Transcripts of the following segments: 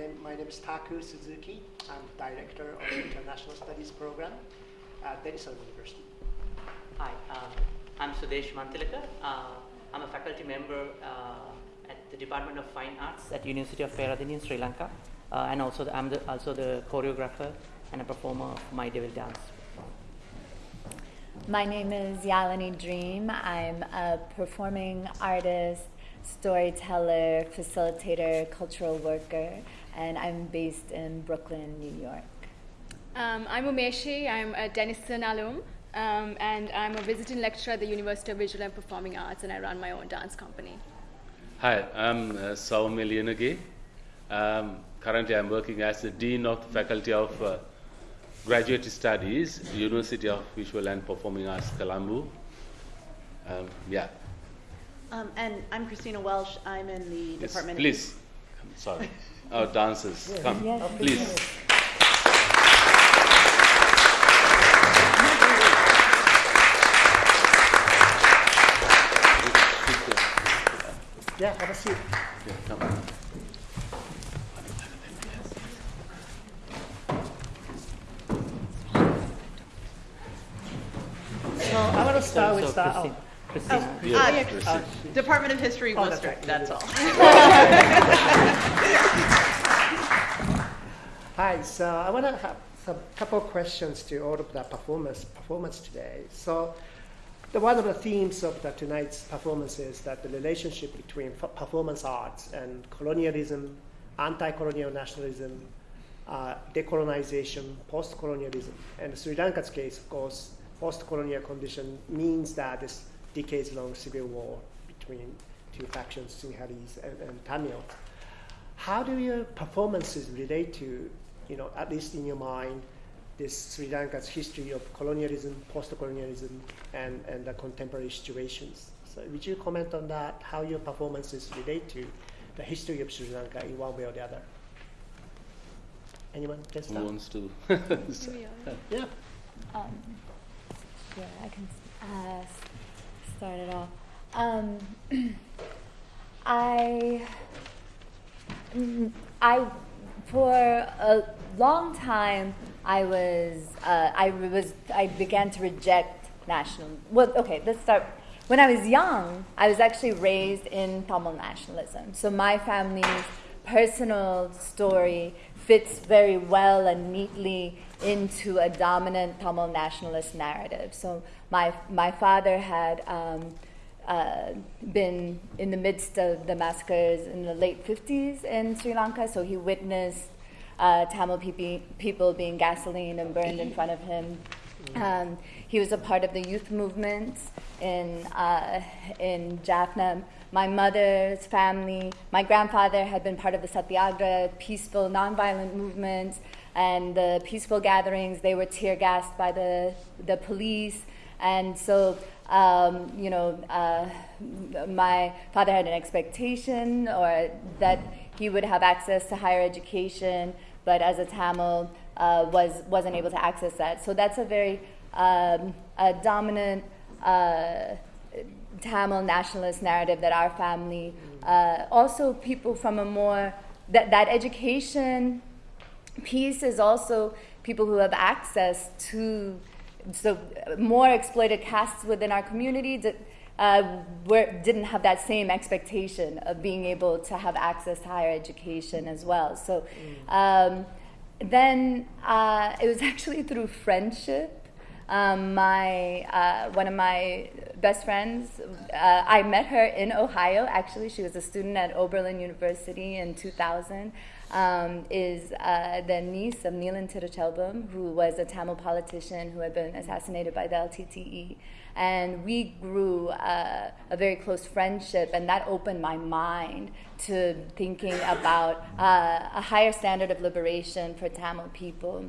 My name is Taku Suzuki. I'm Director of the International Studies Program at Denison University. Hi, um, I'm Sudesh Mantilaka. Uh, I'm a faculty member uh, at the Department of Fine Arts at University of Peradeniya in Sri Lanka. Uh, and also the, I'm the, also the choreographer and a performer of My Devil Dance. My name is Yalini Dream. I'm a performing artist, storyteller, facilitator, cultural worker, and I'm based in Brooklyn, New York. Um, I'm Umeshi. I'm a Denison alum, um, and I'm a visiting lecturer at the University of Visual and Performing Arts, and I run my own dance company. Hi, I'm uh, Saumya Liyanage. Um, currently, I'm working as the Dean of the Faculty of uh, Graduate Studies, University of Visual and Performing Arts, Colombo. Um, yeah. Um, and I'm Christina Welsh. I'm in the Yes, Department please. Come, sorry. Our dancers, come, Yes, please. Yeah, have a seat. Yeah, come. So I want to start with so that. Christine, oh, Christina. of, Yeah, ah, yeah, Christine. Department of History, Oh, that's Worcester. right. That's all. Hi, so I want to have some couple of questions to all of the performance performance today. So, the, one of the themes of the, tonight's performance is that the relationship between performance arts and colonialism, anti-colonial nationalism, uh, decolonization, post-colonialism, and Sri Lanka's case, of course, post-colonial condition means that this decades-long civil war between two factions, Sinhalese and, and Tamils. How do your performances relate to, you know, at least in your mind, this Sri Lanka's history of colonialism, post-colonialism, and, and the contemporary situations? So would you comment on that, how your performances relate to the history of Sri Lanka in one way or the other? Anyone can Who start? wants to? Yeah. Um, yeah, I can uh, start it off. Um, I, mm, I, for a long time, I was, uh, I was, I began to reject national. Well, okay, let's start. When I was young, I was actually raised in Tamil nationalism. So my family's personal story fits very well and neatly into a dominant Tamil nationalist narrative. So my my father had um, uh, been in the midst of the massacres in the late 50s in Sri Lanka, so he witnessed uh, Tamil peop- people being gasoline and burned in front of him. Um, he was a part of the youth movement in uh, in Jaffna. My mother's family, my grandfather had been part of the Satyagraha, peaceful, nonviolent movement, and the peaceful gatherings. They were tear gassed by the the police, and so um, you know, uh, my father had an expectation or that he would have access to higher education, but as a Tamil, uh, was wasn't able to access that. So that's a very um, a dominant uh, Tamil nationalist narrative that our family, uh, also people from a more that that education piece is also people who have access to so more exploited castes within our community that uh, were, didn't have that same expectation of being able to have access to higher education as well. So um, then uh, it was actually through friendship. Um, my uh, one of my best friends, uh, I met her in Ohio. Actually, she was a student at Oberlin University in 2000 um, is uh, the niece of Neelan Tiruchelvam, who was a Tamil politician who had been assassinated by the LTTE. And we grew uh, a very close friendship, and that opened my mind to thinking about uh, a higher standard of liberation for Tamil people.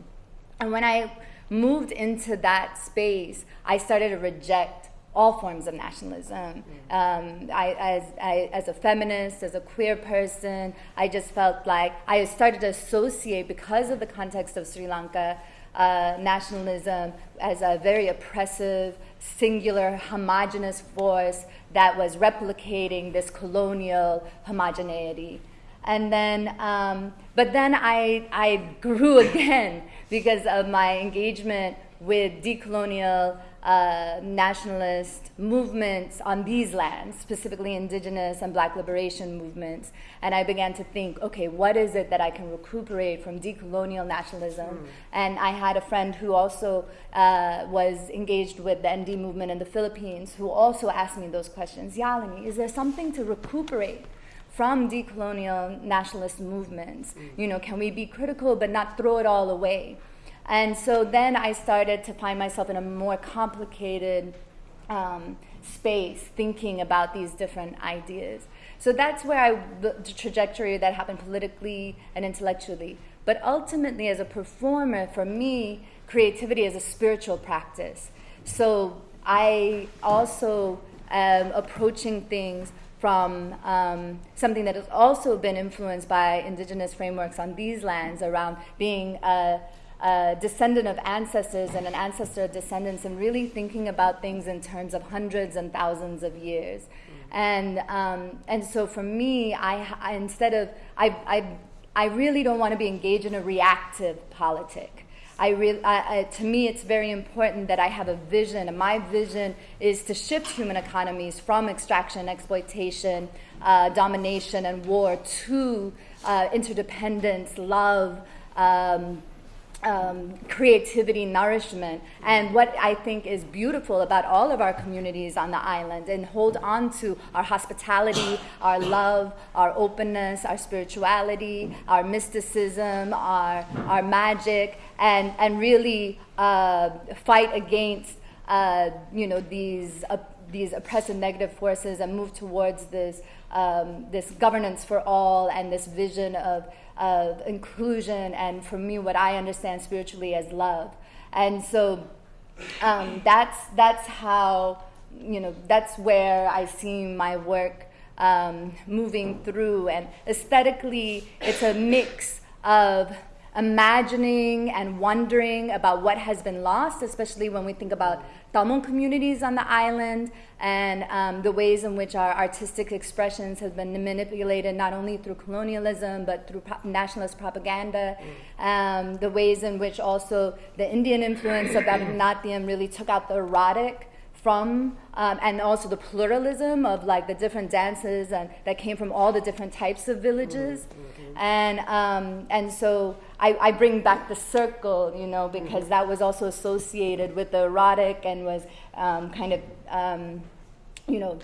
And when I moved into that space, I started to reject all forms of nationalism. Um, I, as, I, as a feminist, as a queer person, I just felt like I started to associate, because of the context of Sri Lanka, uh, nationalism as a very oppressive, singular, homogenous force that was replicating this colonial homogeneity. And then, um, but then I, I grew again because of my engagement with decolonial uh, nationalist movements on these lands, specifically indigenous and black liberation movements. And I began to think, okay, what is it that I can recuperate from decolonial nationalism? And I had a friend who also uh, was engaged with the ND movement in the Philippines who also asked me those questions. Yalini, is there something to recuperate? From decolonial nationalist movements, you know, can we be critical but not throw it all away? And so then I started to find myself in a more complicated um, space thinking about these different ideas. So that's where I, the the trajectory that happened politically and intellectually. But ultimately, as a performer, for me, creativity is a spiritual practice. So I also am approaching things from um, something that has also been influenced by indigenous frameworks on these lands around being a, a descendant of ancestors and an ancestor of descendants and really thinking about things in terms of hundreds and thousands of years. And, um, and so for me, I, I instead of, I, I, I really don't want to be engaged in a reactive politic. I really, I, I, to me, it's very important that I have a vision, and my vision is to shift human economies from extraction, exploitation, uh, domination, and war to uh, interdependence, love, um, um, creativity, nourishment, and what I think is beautiful about all of our communities on the island, and hold on to our hospitality, our love, our openness, our spirituality, our mysticism, our, our magic, and, and really uh, fight against uh, you know these uh, these oppressive negative forces and move towards this um, this governance for all and this vision of of inclusion and for me what I understand spiritually as love. And so um, that's that's how you know that's where I see my work um, moving through and aesthetically it's a mix of imagining and wondering about what has been lost, especially when we think about Tamil communities on the island and um, the ways in which our artistic expressions have been manipulated not only through colonialism but through pro- nationalist propaganda, um, the ways in which also the Indian influence of Bharatanatyam really took out the erotic from um, and also the pluralism of like the different dances and that came from all the different types of villages and um, and so I, I bring back the circle you know because that was also associated with the erotic and was um, kind of um, you know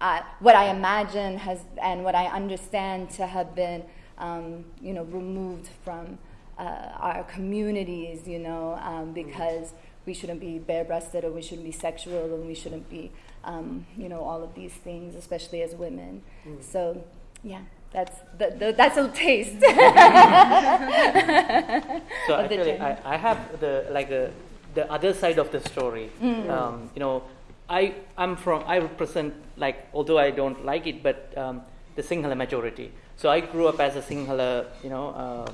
uh, what I imagine has and what I understand to have been um, you know removed from uh, our communities you know um, because we shouldn't be bare-breasted or we shouldn't be sexual and we shouldn't be um, you know all of these things especially as women. So yeah that's the, the, that's a taste So of actually, journey. I, I have the like uh, the other side of the story. Mm. Um, you know, I I'm from I represent like although I don't like it, but um, the Sinhala majority. So I grew up as a Sinhala, you know,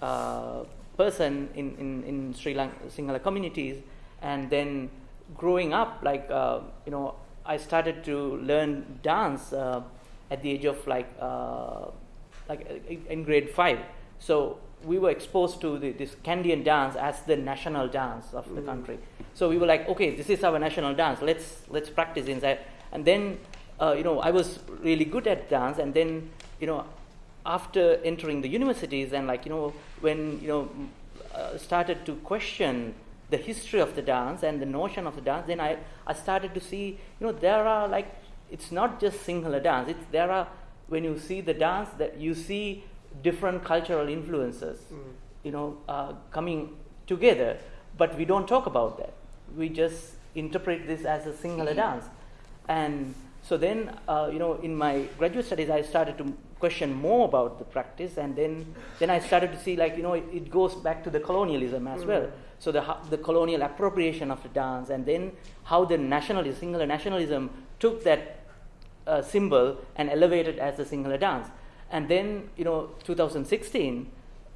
uh, uh, person in, in, in Sri Lanka Sinhala communities, and then growing up, like uh, you know, I started to learn dance uh, at the age of like uh, like uh, in grade five. So we were exposed to the, this Kandyan dance as the national dance of the country. So we were like, okay, this is our national dance. Let's let's practice inside. And then, uh, you know, I was really good at dance. And then, you know, after entering the universities and like you know when you know uh, started to question the history of the dance and the notion of the dance, then I I started to see you know there are like it's not just Sinhala dance. It's there are when you see the dance that you see different cultural influences, you know, uh, coming together. But we don't talk about that. We just interpret this as a Sinhala dance. And so then, uh, you know, in my graduate studies, I started to question more about the practice, and then, then I started to see, like, you know, it, it goes back to the colonialism as well. So the, the colonial appropriation of the dance, and then how the nationalism, Sinhala nationalism, took that uh, symbol and elevated as a Sinhala dance. And then, you know, 2016,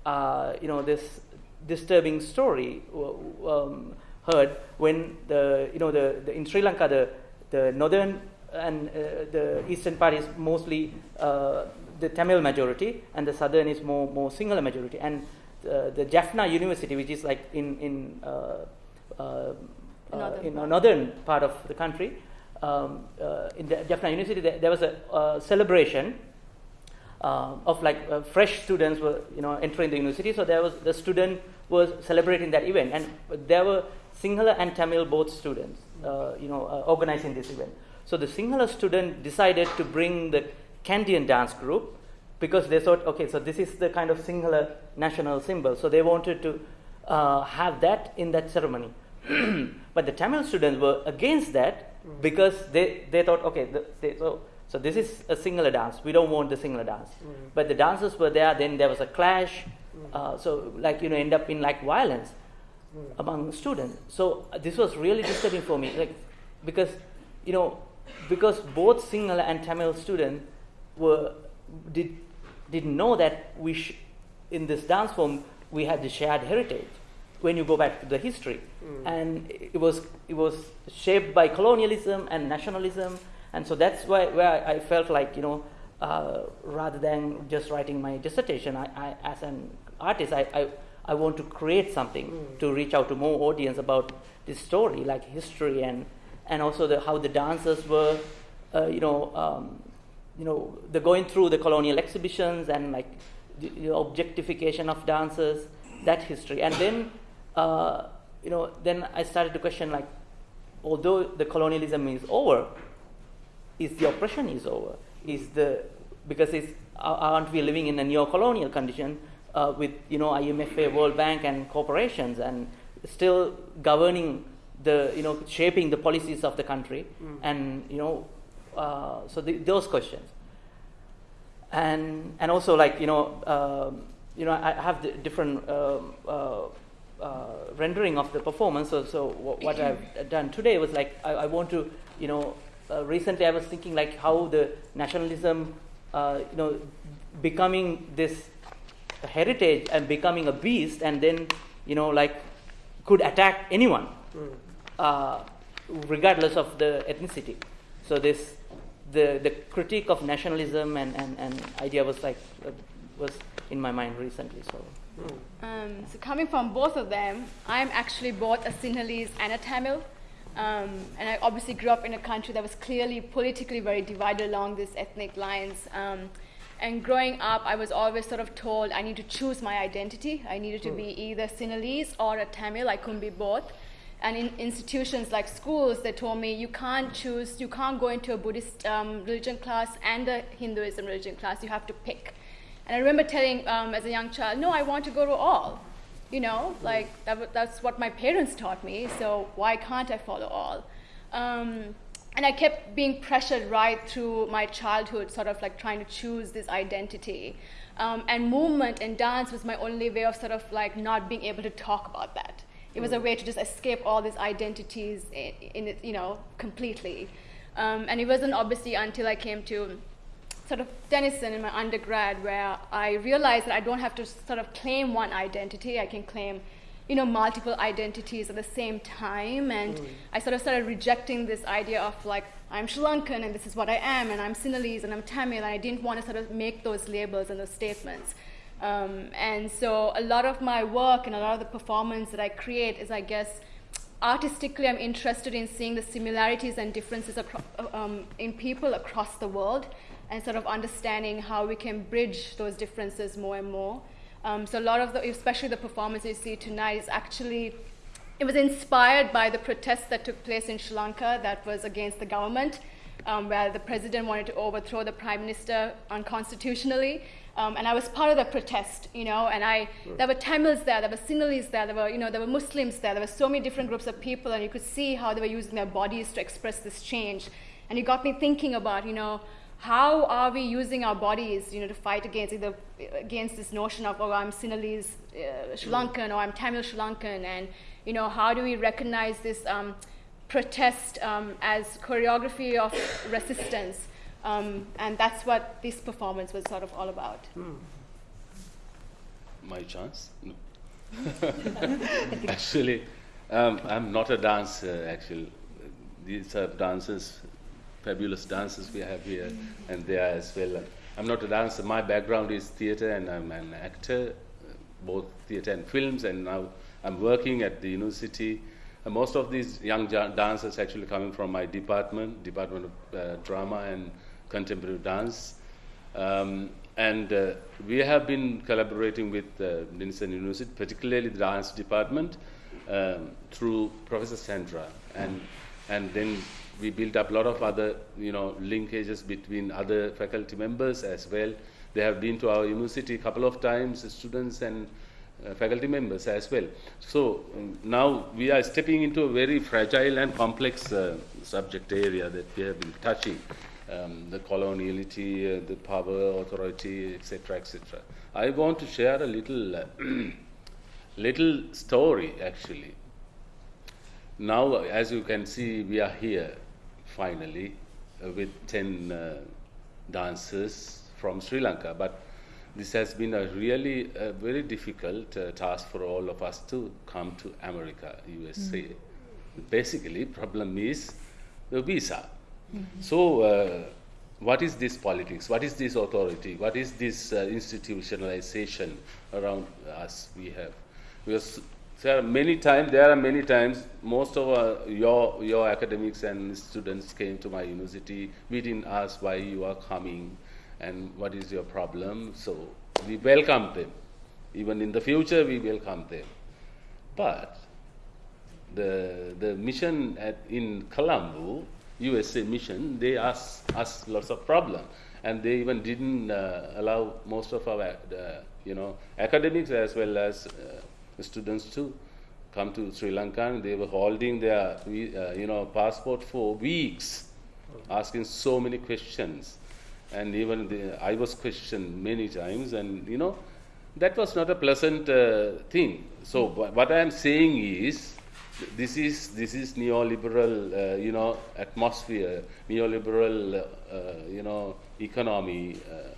uh, you know, this disturbing story um, heard when the, you know, the, the in Sri Lanka, the, the northern and uh, the eastern part is mostly uh, the Tamil majority, and the southern is more more Sinhala majority. And uh, the Jaffna University, which is like in in uh, in northern part of the country, um, uh, in the Jaffna University, there, there was a uh, celebration uh, of like uh, fresh students were you know entering the university. So there was the student was celebrating that event, and there were Sinhala and Tamil both students uh, you know uh, organizing this event. So the Sinhala student decided to bring the Kandyan dance group because they thought, okay, so this is the kind of Sinhala national symbol. So they wanted to have that in that ceremony. but the Tamil students were against that because they, they thought, okay, the, they, so, so this is a Sinhala dance. We don't want the Sinhala dance. But the dancers were there. Then there was a clash. Uh, so like you know, end up in like violence among students. So uh, this was really disturbing for me, like because you know because both Sinhala and Tamil students were did didn't know that we sh- in this dance form we had the shared heritage when you go back to the history. And it was it was shaped by colonialism and nationalism. And so that's why where I felt like you know uh, rather than just writing my dissertation I, I as an artist I, I I want to create something to reach out to more audience about this story like history and and also the, how the dancers were uh, you know um, you know the going through the colonial exhibitions and like the, the objectification of dancers that history. And then uh, you know then i started to question like although the colonialism is over is the oppression is over? Is the because it's are- aren't we living in a neo-colonial condition uh, with you know IMFA, World Bank, and corporations, and still governing the you know shaping the policies of the country, and you know uh, so the, those questions, and and also like you know um, you know I have the different um, uh, uh, rendering of the performance. So so what I've done today was like I, I want to you know uh, recently I was thinking like how the nationalism uh, you know becoming this heritage and becoming a beast and then you know like could attack anyone uh, regardless of the ethnicity. So this the the critique of nationalism and, and, and idea was like uh, was in my mind recently so Um, so coming from both of them, I'm actually both a Sinhalese and a Tamil. Um, and I obviously grew up in a country that was clearly politically very divided along these ethnic lines. Um, and growing up, I was always sort of told I need to choose my identity. I needed to be either Sinhalese or a Tamil. I couldn't be both. And in institutions like schools, they told me you can't choose, you can't go into a Buddhist um, religion class and a Hinduism religion class. You have to pick. And I remember telling um, as a young child, no, I want to go to all. You know, like that, that's what my parents taught me, so why can't I follow all? Um, and I kept being pressured right through my childhood, sort of like trying to choose this identity. Um, and movement and dance was my only way of sort of like not being able to talk about that. It was a way to just escape all these identities in, in it, you know, completely. Um, and it wasn't obviously until I came to sort of Denison in my undergrad where I realized that I don't have to sort of claim one identity. I can claim, you know, multiple identities at the same time. And I sort of started rejecting this idea of like, I'm Sri Lankan and this is what I am, and I'm Sinhalese and I'm Tamil, and I didn't want to sort of make those labels and those statements. Um, and so a lot of my work and a lot of the performance that I create is, I guess, artistically, I'm interested in seeing the similarities and differences acro- um, in people across the world and sort of understanding how we can bridge those differences more and more. Um, so, a lot of the, especially the performance you see tonight, is actually it was inspired by the protests that took place in Sri Lanka that was against the government, um, where the president wanted to overthrow the prime minister unconstitutionally. Um, and I was part of the protest, you know, and I, there were Tamils there, there were Sinhalese there, there were, you know, there were Muslims there, there were so many different groups of people, and you could see how they were using their bodies to express this change. And it got me thinking about, you know, how are we using our bodies, you know, to fight against either against this notion of, oh, I'm Sinhalese uh, Sri Lankan or I'm Tamil Sri Lankan, and you know, how do we recognize this um, protest um, as choreography of resistance? Um, and that's what this performance was sort of all about. My chance? No. actually, um, I'm not a dancer. Actually, these are dances fabulous dancers we have here and there as well. I'm not a dancer. My background is theatre, and I'm an actor, uh, both theatre and films. And now I'm working at the university. And most of these young dancers actually coming from my department, Department of uh, Drama and Contemporary Dance. Um, and uh, we have been collaborating with uh, Denison University, particularly the dance department, um, through Professor Sandra. And, and then we built up a lot of other, you know, linkages between other faculty members as well. They have been to our university a couple of times, students and uh, faculty members as well. So um, now we are stepping into a very fragile and complex uh, subject area that we have been touching um, the coloniality, uh, the power, authority, etc., etc. I want to share a little, uh, little story actually. Now, as you can see, we are here finally uh, with 10 uh, dancers from Sri Lanka, but this has been a really uh, very difficult uh, task for all of us to come to America, USA. Basically, problem is the visa. So, uh, what is this politics? What is this authority? What is this uh, institutionalization around us we have? Because there are many times, there are many times, most of our, your, your academics and students came to my university. We didn't ask why you are coming and what is your problem. So, we welcome them. Even in the future, we welcome them. But the, the mission at, in Colombo, USA mission, they asked us lots of problems. And they even didn't uh, allow most of our, uh, you know, academics as well as uh, students to come to Sri Lanka. And they were holding their, uh, you know, passport for weeks, asking so many questions. And even the, I was questioned many times, and you know, that was not a pleasant uh, thing. So what I am saying is, this is this is neoliberal, uh, you know, atmosphere, neoliberal, uh, you know, economy uh,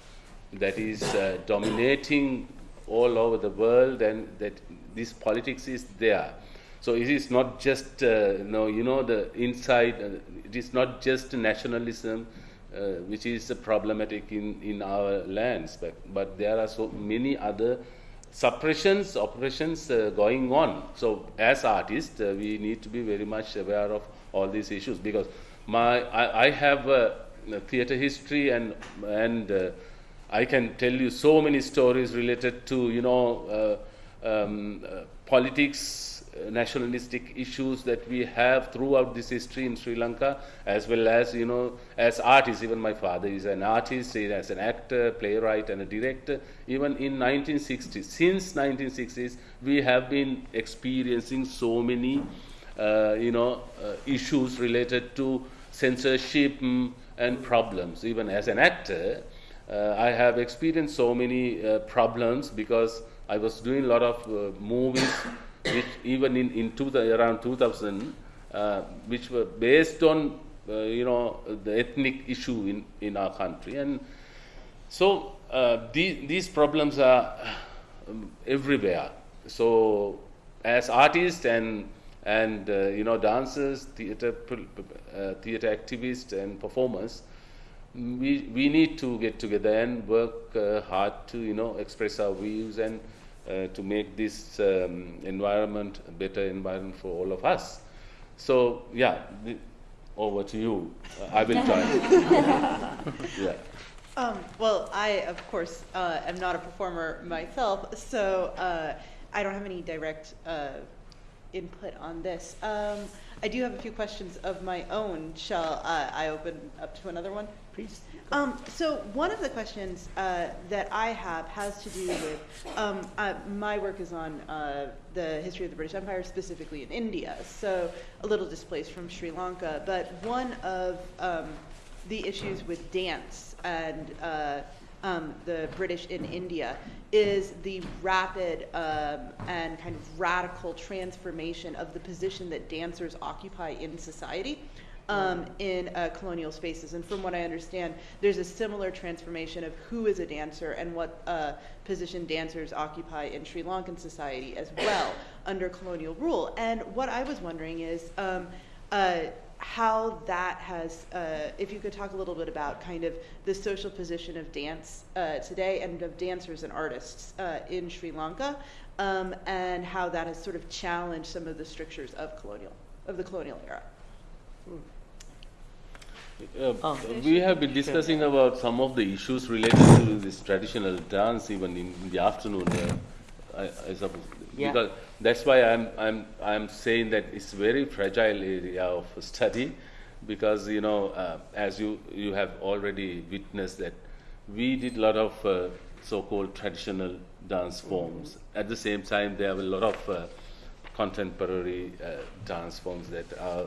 that is uh, dominating all over the world, and that this politics is there. So it is not just, uh, you know, you know, the inside. Uh, it is not just nationalism. Uh, which is problematic in, in our lands, but, but there are so many other suppressions, oppressions uh, going on. So, as artists, uh, we need to be very much aware of all these issues because my I, I have a theater history and and uh, I can tell you so many stories related to you know uh, um, uh, politics. uh, Nationalistic issues that we have throughout this history in Sri Lanka, as well as you know, as artists. Even my father is an artist, he as an actor, playwright, and a director. Even in 1960s, since 1960s, we have been experiencing so many, uh, you know, uh, issues related to censorship mm, and problems. Even as an actor, I have experienced so many uh, problems because I was doing a lot of uh, movies, which even in, in two, around 2000, uh, which were based on uh, you know the ethnic issue in, in our country, and so uh, the, these problems are um, everywhere. So as artists and and uh, you know dancers, theater uh, theater activists and performers, we we need to get together and work uh, hard to you know express our views and uh, to make this um, environment a better environment for all of us. So yeah, the, over to you. Uh, I will try. yeah. Um, well, I, of course, uh, am not a performer myself, so uh, I don't have any direct uh, input on this. Um, I do have a few questions of my own. Shall uh, I open up to another one? Please. Um, so one of the questions uh, that I have has to do with um, uh, my work is on uh, the history of the British Empire, specifically in India. So a little displaced from Sri Lanka, but one of um, the issues with dance and uh, um, the British in India is the rapid um, and kind of radical transformation of the position that dancers occupy in society um, in uh, colonial spaces. And from what I understand, there's a similar transformation of who is a dancer and what uh, position dancers occupy in Sri Lankan society as well under colonial rule. And what I was wondering is, um, uh, how that has, uh, if you could talk a little bit about kind of the social position of dance uh, today and of dancers and artists uh, in Sri Lanka, um, and how that has sort of challenged some of the strictures of colonial, of the colonial era. Uh, Oh. we have been discussing about some of the issues related to this traditional dance even in, in the afternoon. Uh, I, I suppose Yeah. because that's why I'm I'm I'm saying that it's very fragile area of study because you know uh, as you you have already witnessed that we did a lot of uh, so-called traditional dance forms. At the same time, there are a lot of uh, contemporary uh, dance forms that are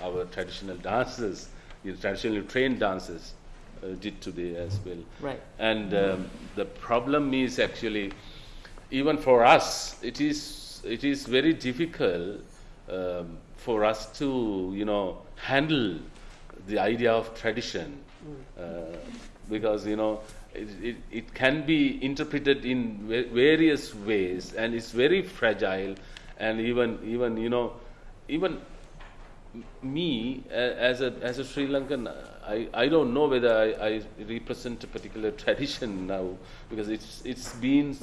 our traditional dancers, you know, traditionally trained dancers, uh, did today as well. Right. And um, the problem is actually, even for us, it is it is very difficult um, for us to you know handle the idea of tradition uh, because you know it, it, it can be interpreted in va- various ways and it's very fragile and even even you know even me as a as a Sri Lankan I, I don't know whether I, I represent a particular tradition now because it's it's been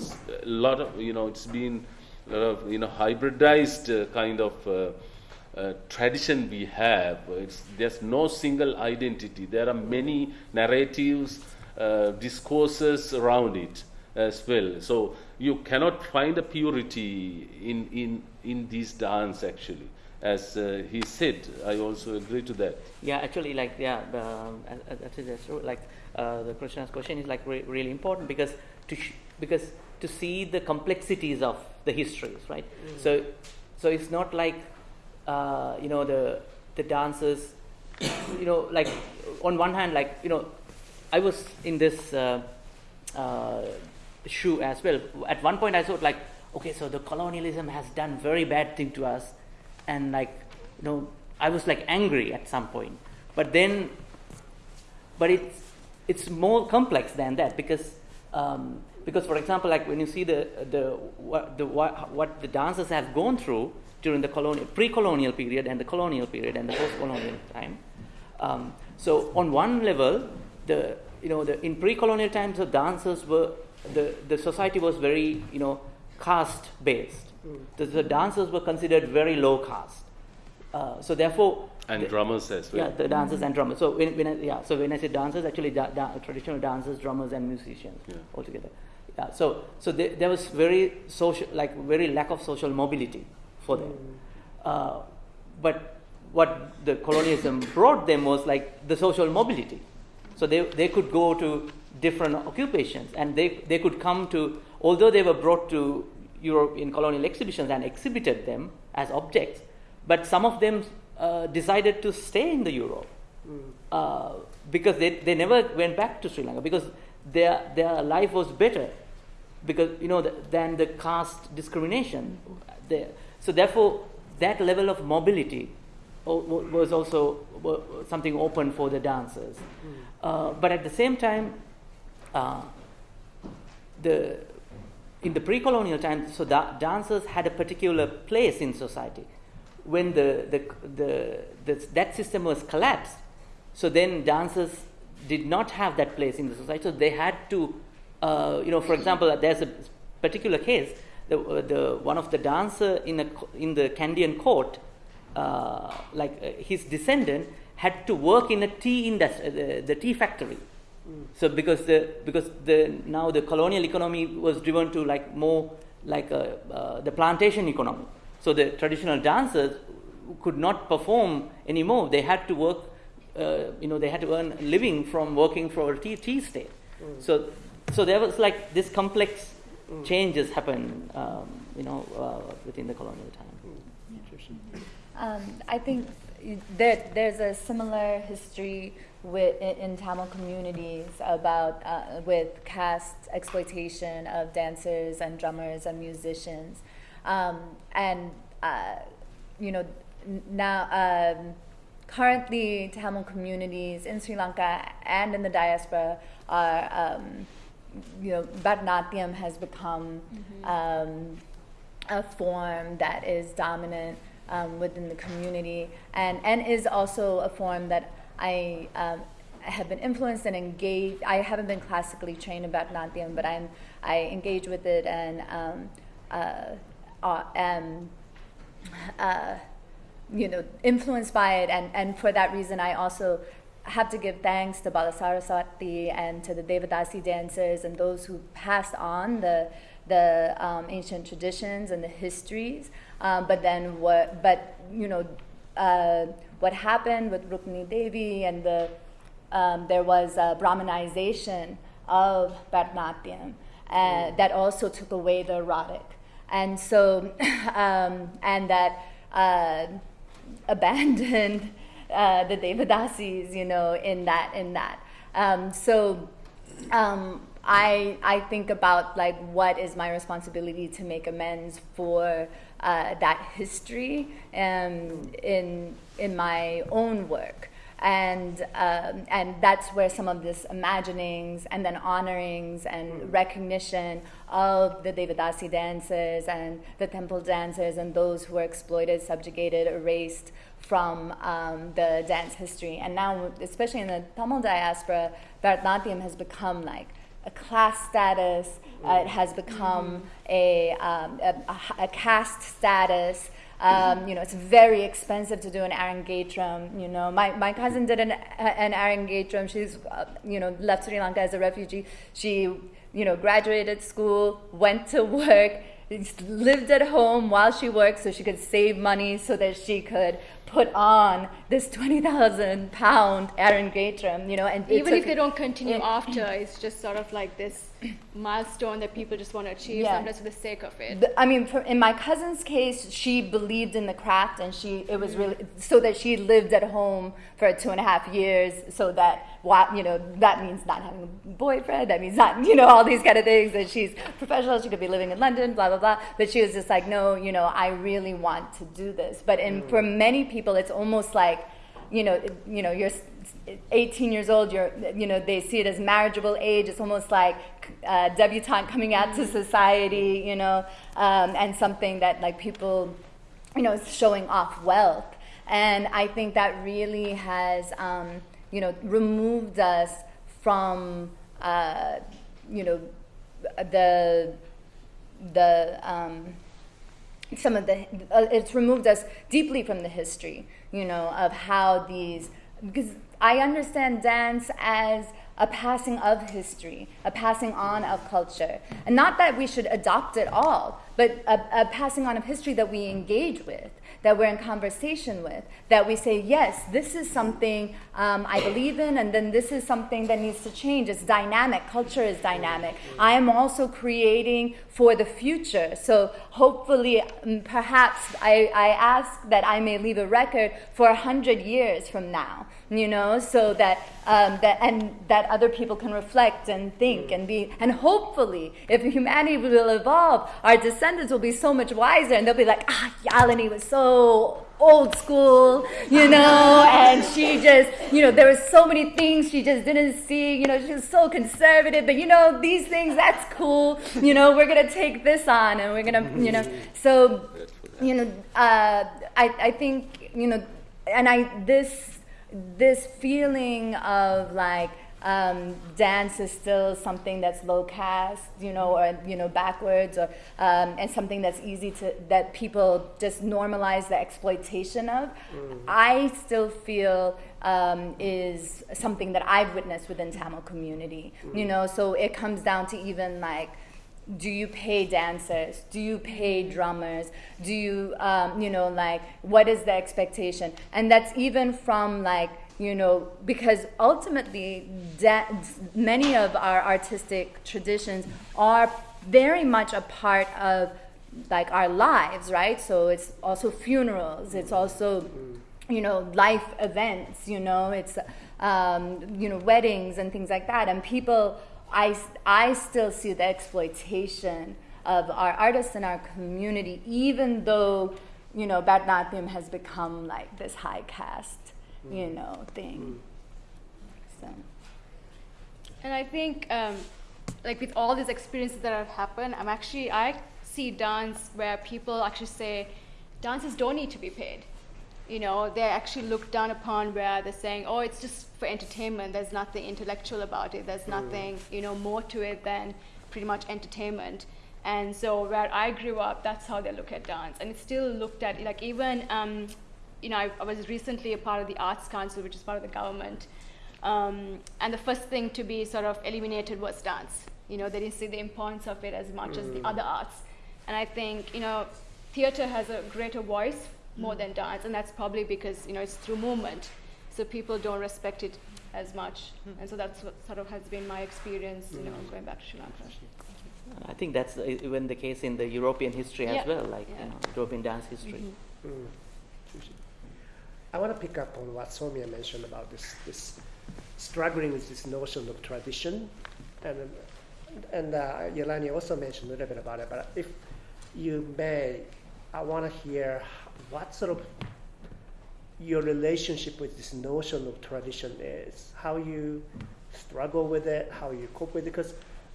a lot of you know it's been lot of you know hybridized uh, kind of uh, uh, tradition we have. It's, there's no single identity. There are many narratives, discourses around it as well. So you cannot find a purity in in in this dance actually. As uh, he said, I also agree to that. Yeah, actually, like yeah, um, that's true. Like uh, the Christina's question is like re- really important because to because to see the complexities of the histories, right? So so it's not like uh, you know the the dancers, you know, like on one hand, like you know, I was in this uh, uh, shoe as well. At one point, I thought like, okay, so the colonialism has done very bad thing to us, and like, you know, I was like angry at some point. But then, but it's it's more complex than that because um, because for example, like when you see the the what the what, what the dancers have gone through during the colonial pre-colonial period and the colonial period and the post-colonial time. Um, so on one level, the you know the in pre-colonial times the dancers were the the society was very you know caste based. The, the dancers were considered very low caste. Uh, so therefore, And the- drummers as well. yeah, the dancers and drummers. So when, when I, yeah, so when I say dancers, actually da- da- traditional dancers, drummers, and musicians Yeah. altogether. Yeah. So so there, there was very social, like very lack of social mobility for them. Uh, but what the colonialism brought them was like the social mobility. So they they could go to different occupations, and they they could come to although they were brought to Europe in colonial exhibitions and exhibited them as objects, but some of them uh, decided to stay in the Europe uh, because they, they never went back to Sri Lanka because their their life was better because you know the, than the caste discrimination there. So therefore, that level of mobility was also something open for the dancers. Uh, but at the same time, uh, the in the pre-colonial time, so da- dancers had a particular place in society. When the, the, the, the, that system was collapsed, so then dancers did not have that place in the society. So they had to, uh, you know, for example, there's a particular case. The, uh, the one of the dancer in a in the Kandyan court, uh, like uh, his descendant had to work in a tea industry, the, the tea factory. So because the because the now the colonial economy was driven to like more like a, uh, the plantation economy. So the traditional dancers could not perform anymore. They had to work. Uh, you know, they had to earn a living from working for a tea, tea state. So so there was like this complex changes happen. Um, you know, uh, within the colonial time. Um, I think there, there's a similar history with, in, in Tamil communities about uh, with caste exploitation of dancers and drummers and musicians, um, and uh, you know now um, currently Tamil communities in Sri Lanka and in the diaspora are um, you know Bharatanatyam has become um, a form that is dominant um, within the community, and and is also a form that I um, have been influenced and engaged. I haven't been classically trained in Bharatanatyam, but I'm I engage with it and um, uh, uh, am uh, you know influenced by it, and and for that reason, I also have to give thanks to Balasaraswati and to the Devadasi dancers and those who passed on the the um, ancient traditions and the histories. Um, but then what? But you know, uh, what happened with Rukmini Devi and the um, there was a Brahmanization of Bharatanatyam uh, that also took away the erotic, and so um, and that uh, abandoned uh, the Devadasis, you know, in that in that. Um, so um, I I think about like what is my responsibility to make amends for uh, that history um, in in my own work. And um, and that's where some of this imaginings and then honorings and recognition of the Devadasi dancers and the temple dancers and those who were exploited, subjugated, erased from um, the dance history. And now, especially in the Tamil diaspora, Bharatanatyam has become like a class status. Uh, it has become a, um, a, a, a caste status. Um, you know, it's very expensive to do an Arangetram. You know, my, my cousin did an, an Arangetram. She's, uh, you know, left Sri Lanka as a refugee. She, you know, graduated school, went to work, lived at home while she worked so she could save money so that she could put on this 20,000 pound Arangetram, you know, and Even if took- they don't continue it- after, it's just sort of like this milestone that people just want to achieve, Yeah. sometimes for the sake of it. The- I mean, for, in my cousin's case, she believed in the craft, and she it was really so that she lived at home for two and a half years, so that what you know that means not having a boyfriend, that means not you know all these kind of things. That she's professional, she could be living in London, blah blah blah. But she was just like, no, you know, I really want to do this. But in mm. for many people, it's almost like you know, you know, you're 18 years old. You're, you know, they see it as marriageable age. It's almost like uh, debutante coming out to society, you know, um, and something that like people, you know, is showing off wealth. And I think that really has, um, you know, removed us from, uh, you know, the the um, some of the uh, it's removed us deeply from the history you know of how these because i understand dance as a passing of history a passing on of culture. And not that we should adopt it all but a, a passing on of history that we engage with that we're in conversation with that we say yes this is something um, i believe in and then this is something that needs to change. It's dynamic. Culture is dynamic. I am also creating for the future. So hopefully mm, perhaps I, I ask that i may leave a record for a hundred years from now you know so that um, that and that other people can reflect and think and be and hopefully if humanity will evolve our descendants will be so much wiser and they'll be like ah yalini was so old school you know and she just you know there were so many things she just didn't see you know she was so conservative but you know these things that's cool you know we're gonna take this on and we're gonna you know so you know uh, I, I think you know and i this this feeling of like um, dance is still something that's low caste, you know, or you know, backwards, or um, and something that's easy to that people just normalize the exploitation of. I still feel um, is something that I've witnessed within Tamil community, you know. So it comes down to even like do you pay dancers? Do you pay drummers? Do you um, you know like what is the expectation? And that's even from like you know because ultimately many of our artistic traditions are very much a part of like our lives right? So it's also funerals. It's also you know life events you know? It's um, you know weddings and things like that. And people I, I still see the exploitation of our artists in our community, even though, you know, Bharatanatyam has become like this high caste, you know, thing. So, And I think, um, like with all these experiences that have happened, I'm actually I see dance where people actually say dancers don't need to be paid. You know, they're actually looked down upon where they're saying, oh, it's just for entertainment. There's nothing intellectual about it. There's nothing, you know, more to it than pretty much entertainment. And so where I grew up, that's how they look at dance. And it's still looked at, like even, um, you know, I, I was recently a part of the Arts Council, which is part of the government. Um, and the first thing to be sort of eliminated was dance. You know, they didn't see the importance of it as much as the other arts. And I think, you know, theater has a greater voice more than dance, and that's probably because, you know, it's through movement. So people don't respect it as much. And so that's what sort of has been my experience, you know, going back to Sri Lanka. I think that's uh, even the case in the European history as Yeah. well, like Yeah. you know, European dance history. Mm. I want to pick up on what Saumya mentioned about this, this struggling with this notion of tradition, and and uh, Yalini also mentioned a little bit about it. But if you may, I want to hear what sort of your relationship with this notion of tradition is, how you struggle with it, how you cope with it, because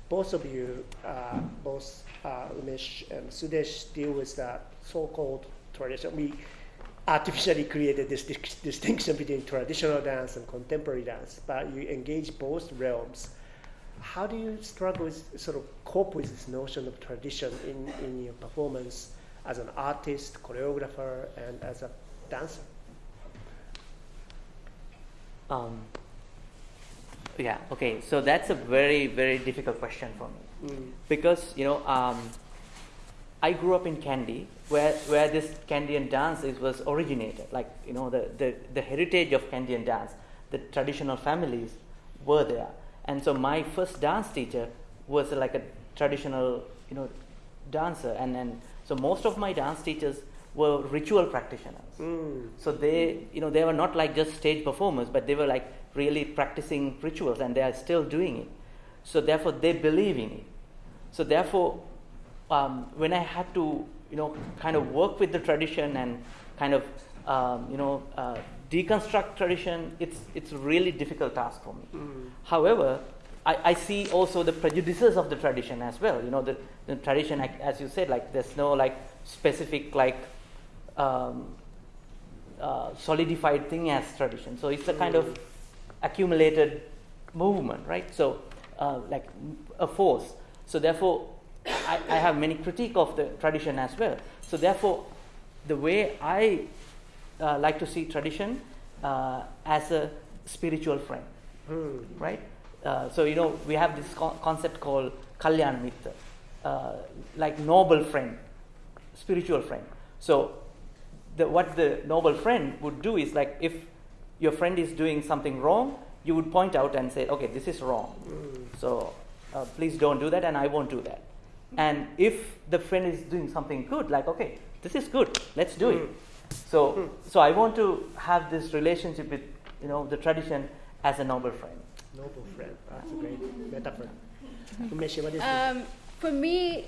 both of you, uh, both uh, Umesh and Sudesh, deal with that so-called tradition. We artificially created this dis- distinction between traditional dance and contemporary dance, but you engage both realms. How do you struggle with sort of cope with this notion of tradition in, in your performance as an artist, choreographer, and as a dancer? Um, yeah. Okay. So that's a very very difficult question for me Mm. because you know um, I grew up in Kandy where where this Kandyan dance is, was originated. Like you know the, the the heritage of Kandyan dance, the traditional families were there, and so my first dance teacher was like a traditional you know dancer, and then so most of my dance teachers were ritual practitioners. Mm. So they, you know, they were not like just stage performers, but they were like really practicing rituals, and they are still doing it. So therefore, they believe in it. So therefore, um, when I had to, you know, kind of work with the tradition and kind of, um, you know, uh, deconstruct tradition, it's it's a really difficult task for me. Mm. However, I, I see also the prejudices of the tradition as well. You know, the, the tradition, as you said, like there's no like specific like um, uh, solidified thing as tradition. So it's a kind of accumulated movement, right? So uh, like a force. So therefore, I, I have many critique of the tradition as well. So therefore, the way I uh, like to see tradition uh, as a spiritual friend, Mm. right? Uh, so you know we have this co- concept called kalyan mitra, uh, like noble friend, spiritual friend. So the, what the noble friend would do is like if your friend is doing something wrong, you would point out and say, okay, this is wrong. Mm. So uh, please don't do that, and I won't do that. And if the friend is doing something good, like okay, this is good, let's do it. So so I want to have this relationship with you know the tradition as a noble friend. Noble friend. That's a great metaphor. Umeshi, what is it? Um, for me,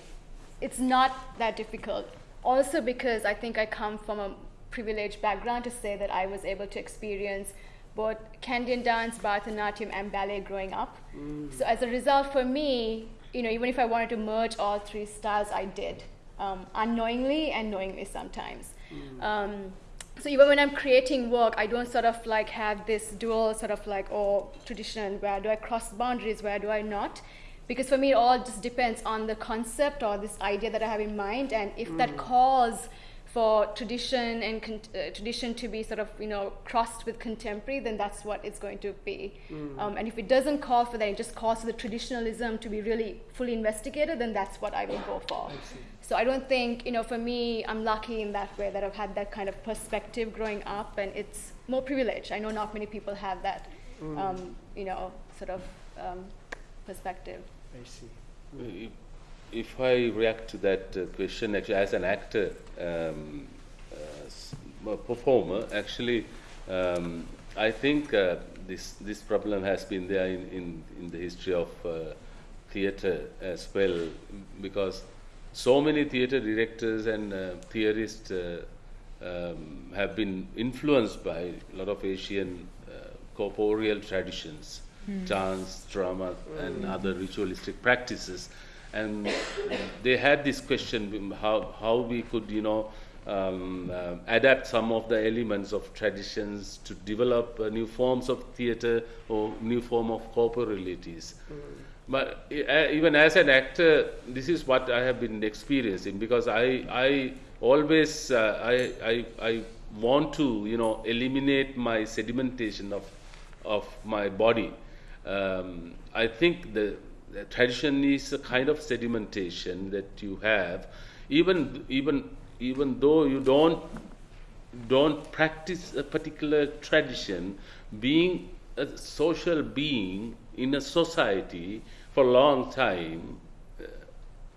it's not that difficult. Also, because I think I come from a privileged background to say that I was able to experience both Kandyan dance, Bharatanatyam, and ballet growing up. So, as a result, for me, you know, even if I wanted to merge all three styles, I did, um, unknowingly and knowingly sometimes. Um, so even when I'm creating work, I don't sort of like have this dual sort of like, oh, tradition, where do I cross boundaries, where do I not? Because for me, it all just depends on the concept or this idea that I have in mind, and if that mm. calls for tradition and con- uh, tradition to be sort of you know crossed with contemporary, then that's what it's going to be. Um, and if it doesn't call for that, it just calls for the traditionalism to be really fully investigated, then that's what I will go for. So I don't think, you know, for me, I'm lucky in that way that I've had that kind of perspective growing up, and it's more privileged. I know not many people have that, um, you know, sort of um, perspective. I see. If, if I react to that uh, question, actually, as an actor, um, uh, performer, actually, um, I think uh, this this problem has been there in, in, in the history of uh, theatre as well, because so many theatre directors and uh, theorists uh, um, have been influenced by a lot of Asian uh, corporeal traditions, dance, drama, and other ritualistic practices. And they had this question how, how we could, you know, um, uh, adapt some of the elements of traditions to develop uh, new forms of theater or new form of corporalities. But uh, even as an actor, this is what I have been experiencing because I, I always uh, I, I, I want to you know eliminate my sedimentation of of my body. Um, I think the tradition is a kind of sedimentation that you have, even even even though you don't don't practice a particular tradition, being a social being in a society for a long time uh,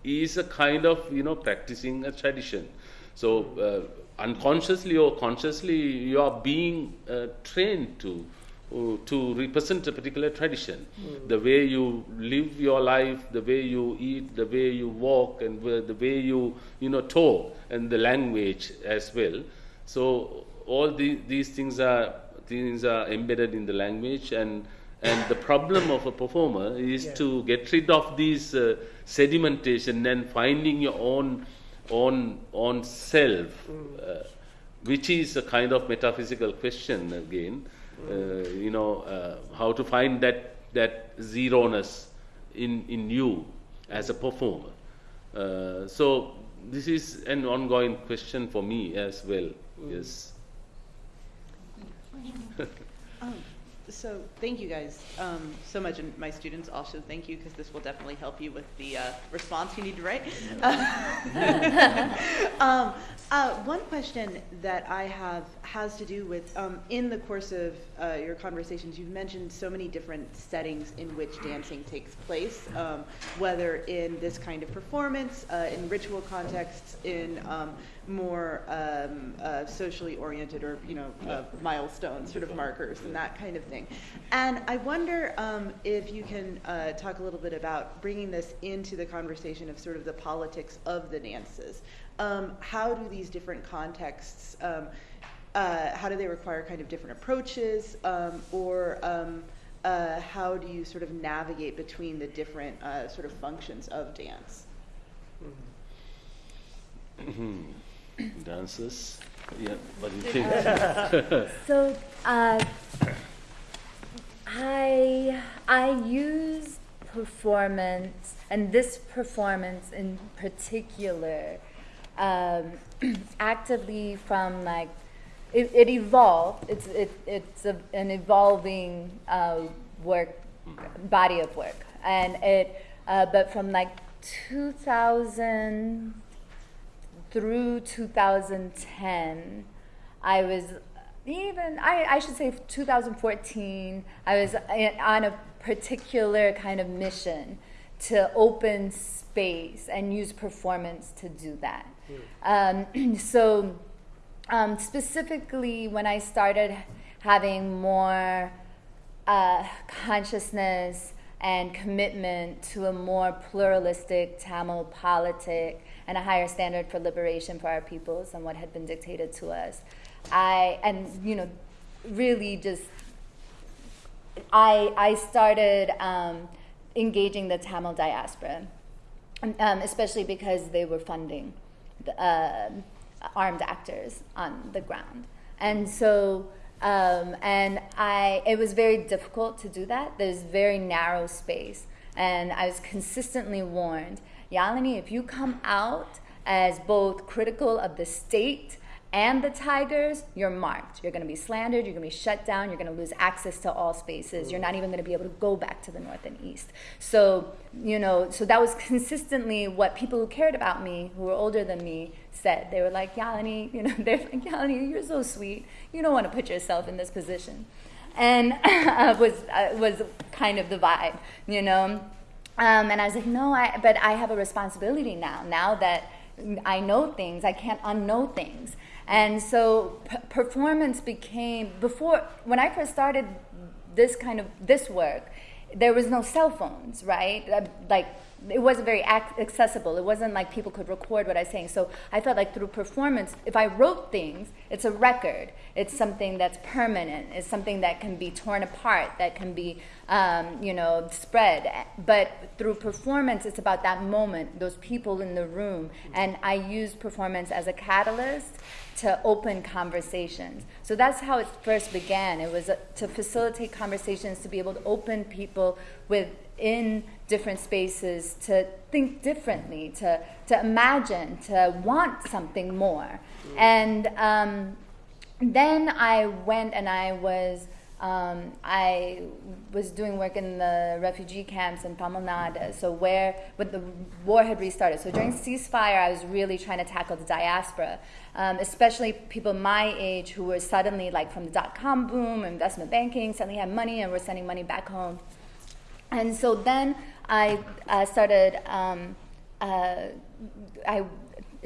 is a kind of you know practicing a tradition. So uh, unconsciously or consciously, you are being uh, trained to to represent a particular tradition. The way you live your life, the way you eat, the way you walk, and the way you you know talk, and the language as well. So all the, these things are things are embedded in the language, and and the problem of a performer is Yeah. to get rid of these uh, sedimentation and finding your own own own self, uh, which is a kind of metaphysical question again. Uh, you know uh, how to find that that zero-ness in in you as a performer. Uh, so this is an ongoing question for me as well. Yes. Um, so thank you guys um, so much, and my students also thank you because this will definitely help you with the uh, response you need to write. um, uh, one question that I have has to do with um, in the course of uh, your conversations, you've mentioned so many different settings in which dancing takes place, um, whether in this kind of performance, uh, in ritual contexts, in um, more um, uh, socially oriented or you know uh, milestone sort of markers and that kind of thing. And I wonder um, if you can uh, talk a little bit about bringing this into the conversation of sort of the politics of the dances. Um, how do these different contexts, um, uh, how do they require kind of different approaches, um, or um, uh, how do you sort of navigate between the different uh, sort of functions of dance? Dances. Yeah. Do you think? So uh, I I use performance and this performance in particular um, actively from like it, it evolved. It's it, it's a, an evolving uh, work body of work, and it uh, but from like 2000 through 2010, I was even, I, I should say 2014, I was on a particular kind of mission to open space and use performance to do that. Um, so, um, specifically, when I started having more uh, consciousness and commitment to a more pluralistic Tamil politic and a higher standard for liberation for our peoples than what had been dictated to us. I and you know really just I I started um, engaging the Tamil diaspora, um, especially because they were funding the, uh, armed actors on the ground, and so um, and I it was very difficult to do that. There's very narrow space, and I was consistently warned, Yalini, if you come out as both critical of the state and the tigers, you're marked. You're going to be slandered. You're going to be shut down. You're going to lose access to all spaces. You're not even going to be able to go back to the north and east. So, you know, so that was consistently what people who cared about me, who were older than me, said. They were like, Yalini, you know, they're like, Yalini, you're so sweet. You don't want to put yourself in this position. And uh, was uh, was kind of the vibe, you know. Um, and I was like, no, I, but I have a responsibility now. Now that I know things, I can't unknow things. And so performance became before when I first started this kind of this work, there was no cell phones, right? Uh, Like it wasn't very accessible. It wasn't like people could record what I was saying. So I felt like through performance, if I wrote things, it's a record. It's something that's permanent. It's something that can be torn apart, that can be, um, you know, spread. But through performance, it's about that moment, those people in the room. And I use performance as a catalyst to open conversations. So that's how it first began. It was uh, to facilitate conversations, to be able to open people within different spaces to think differently, to, to imagine, to want something more. And um, then I went and I was. Um, I was doing work in the refugee camps in Tamil Nadu, so where when the war had restarted. So during ceasefire, I was really trying to tackle the diaspora, um, especially people my age who were suddenly like from the dot com boom, investment banking, suddenly had money and were sending money back home. And so then I uh, started. Um, uh, I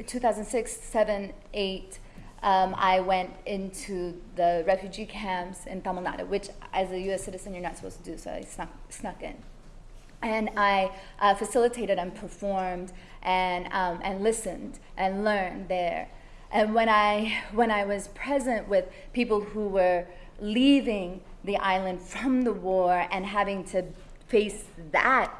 2006, 7, 8 um, I went into the refugee camps in Tamil Nadu, which as a U.S. citizen you're not supposed to do, so I snuck, snuck in. And I uh, facilitated and performed and, um, and listened and learned there. And when I, when I was present with people who were leaving the island from the war and having to face that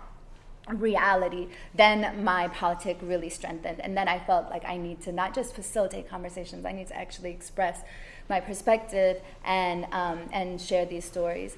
reality, then my politic really strengthened. And then I felt like I need to not just facilitate conversations, I need to actually express my perspective and, um, and share these stories.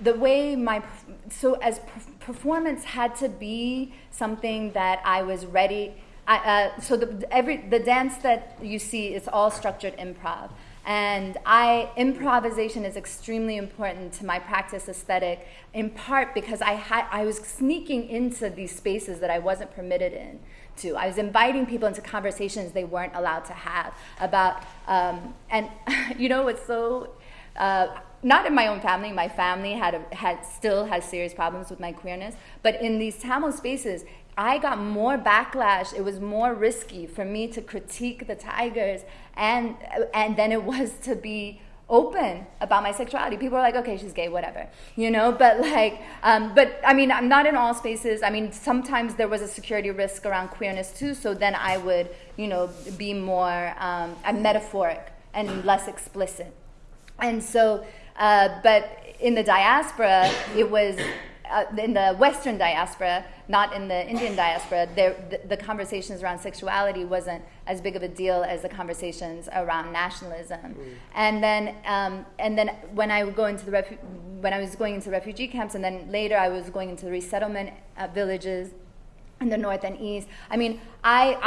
The way my, so as performance had to be something that I was ready, I, uh, so the, every, the dance that you see is all structured improv. And I, improvisation is extremely important to my practice aesthetic, in part because I, had, I was sneaking into these spaces that I wasn't permitted in. To. I was inviting people into conversations they weren't allowed to have about, um, and you know what's so, uh, not in my own family, my family had, a, had still has serious problems with my queerness, but in these Tamil spaces, I got more backlash. It was more risky for me to critique the Tigers and and then it was to be open about my sexuality. People are like, okay, she's gay, whatever, you know. But like, um, but I mean, I'm not in all spaces. I mean, sometimes there was a security risk around queerness too. So then I would, you know, be more um, metaphoric and less explicit. And so, uh, but in the diaspora, it was uh, in the Western diaspora, not in the Indian diaspora, there, the, the, conversations around sexuality wasn't as big of a deal as the conversations around nationalism. Mm. And then, um, and then when I would go into the when I was going into refugee camps, and then later I was going into the resettlement uh, villages in the north and east. I mean, I,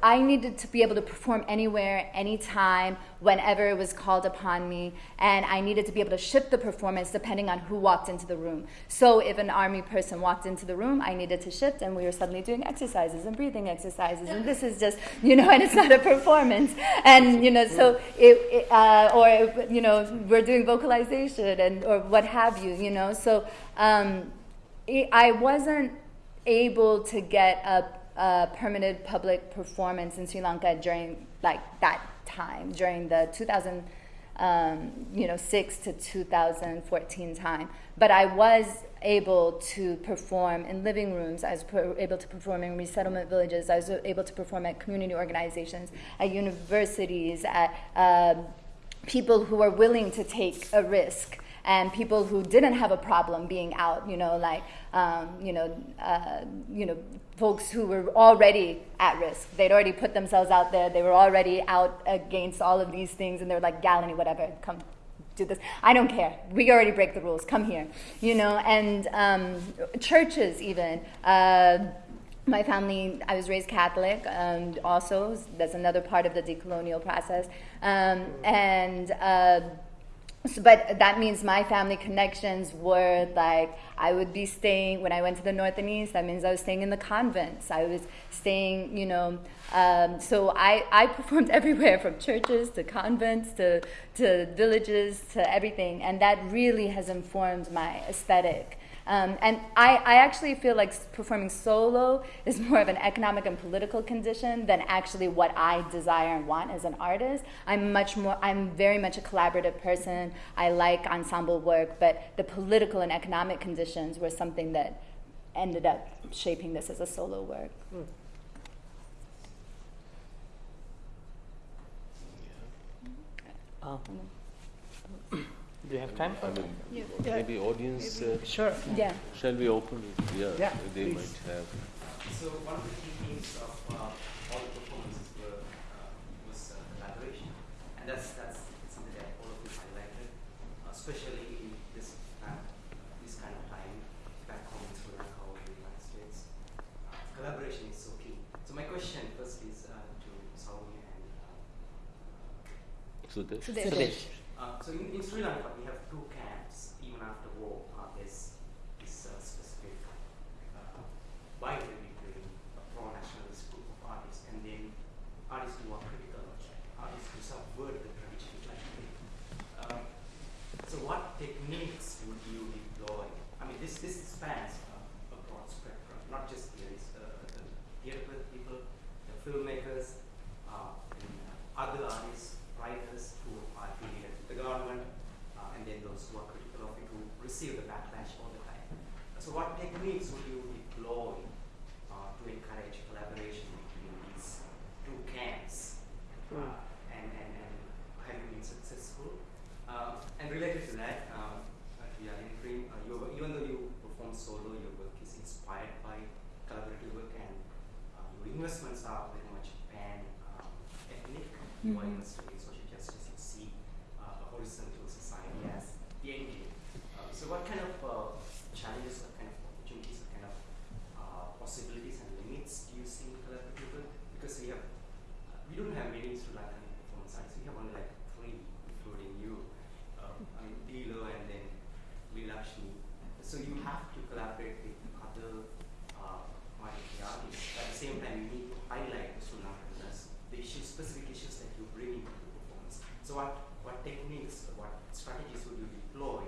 I, I needed to be able to perform anywhere, anytime, whenever it was called upon me, and I needed to be able to shift the performance depending on who walked into the room. So if an army person walked into the room, I needed to shift, and we were suddenly doing exercises and breathing exercises, and this is just, you know, and it's not a performance, and you know, so it, it uh, or you know, we're doing vocalization and or what have you, you know, so. Um, it, I wasn't able to get a, a permanent public performance in Sri Lanka during like that time during the 2000 um, you know 6 to 2014 time. But I was able to perform in living rooms I was able to perform in resettlement villages I was able to perform at community organizations at universities at uh, people who are willing to take a risk and people who didn't have a problem being out, you know, like, um, you know, uh, you know, folks who were already at risk. They'd already put themselves out there. They were already out against all of these things, and they're like, Yalini, whatever, come do this. I don't care. We already break the rules. Come here, you know. And um, churches, even. Uh, my family, I was raised Catholic, um, also, that's another part of the decolonial process. Um, and uh, so, but that means my family connections were like I would be staying when I went to the north and east. That means I was staying in the convents. I was staying, you know. Um, so I, I performed everywhere from churches to convents to to villages to everything, and that really has informed my aesthetic. Um, and I, I actually feel like performing solo is more of an economic and political condition than actually what I desire and want as an artist. I'm much more, I'm very much a collaborative person. I like ensemble work, but the political and economic conditions were something that ended up shaping this as a solo work. Uh, do you have time? I mean, Yeah. maybe audience, uh, Sure. Yeah. shall we open it? Yeah, Yeah, they please. might have. So one of the key themes of uh, all the performances were, uh, was uh, collaboration, and that's that's something that all of you highlighted, uh, especially in this uh, this kind of time back home in Sri Lanka or the United States. Uh, collaboration is so key. So my question first is uh, to Saumi and uh, Sudesh? Sudesh. Sudesh. uh, so in, in Sri Lanka, we have two camps. Even after war, uh, there's this uh, specific uh, rivalry between a pro-nationalist group of artists and then artists who are critical of that, artists who subvert the tradition. Like, um, so what techniques would you deploy? I mean, this this spans uh, a broad spectrum, not just theories, uh, the theater people, the filmmakers, uh, and, uh, other artists, writers who are affiliated with the government, uh, and then those who are critical of it who receive the backlash all the time. So, what techniques would you deploy uh, to encourage collaboration between these two camps? Uh, and, and, and have you been successful? Uh, and related to that, um, uh, yeah, in Dream, uh, your, even though you perform solo, your work is inspired by collaborative work, and uh, your investments are very much pan um, ethnic. You are Mhm. invested in social justice. You see uh, a horizontal society as the end game. Uh, so, what kind of uh, challenges, what kind of opportunities, what kind of uh, possibilities and limits do you see in collaborative work? Because we have we don't have many Sri Lankan performance artists. We have only like three, including you. Um, I mean, Dilo and then Leelakshmi. So you have to collaborate with other uh, minority artists. At the same time, you need to highlight the Sri Lankanness, the issues, specific issues that you bring into the performance. So what, what techniques, what strategies would you deploy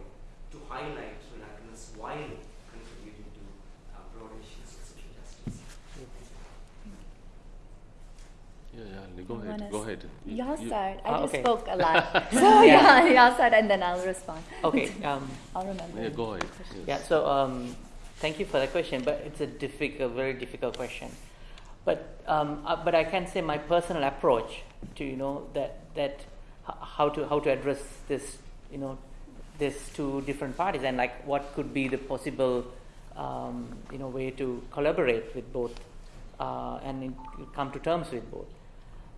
to highlight Sri Lankanness while contributing to uh, broader issues of social justice? Yeah, yeah, go You ahead, wanna go s- ahead. You- you- I Ah, just okay. spoke a lot. so Yeah. yeah, y'all start and then I'll respond. Okay. Um, I'll remember. Yeah, go ahead. yes. Yeah, so um, thank you for the question, but it's a difficult, very difficult question. But um, uh, but I can say my personal approach to you know that that how to how to address this you know this two different parties and like what could be the possible um, you know way to collaborate with both uh, and come to terms with both.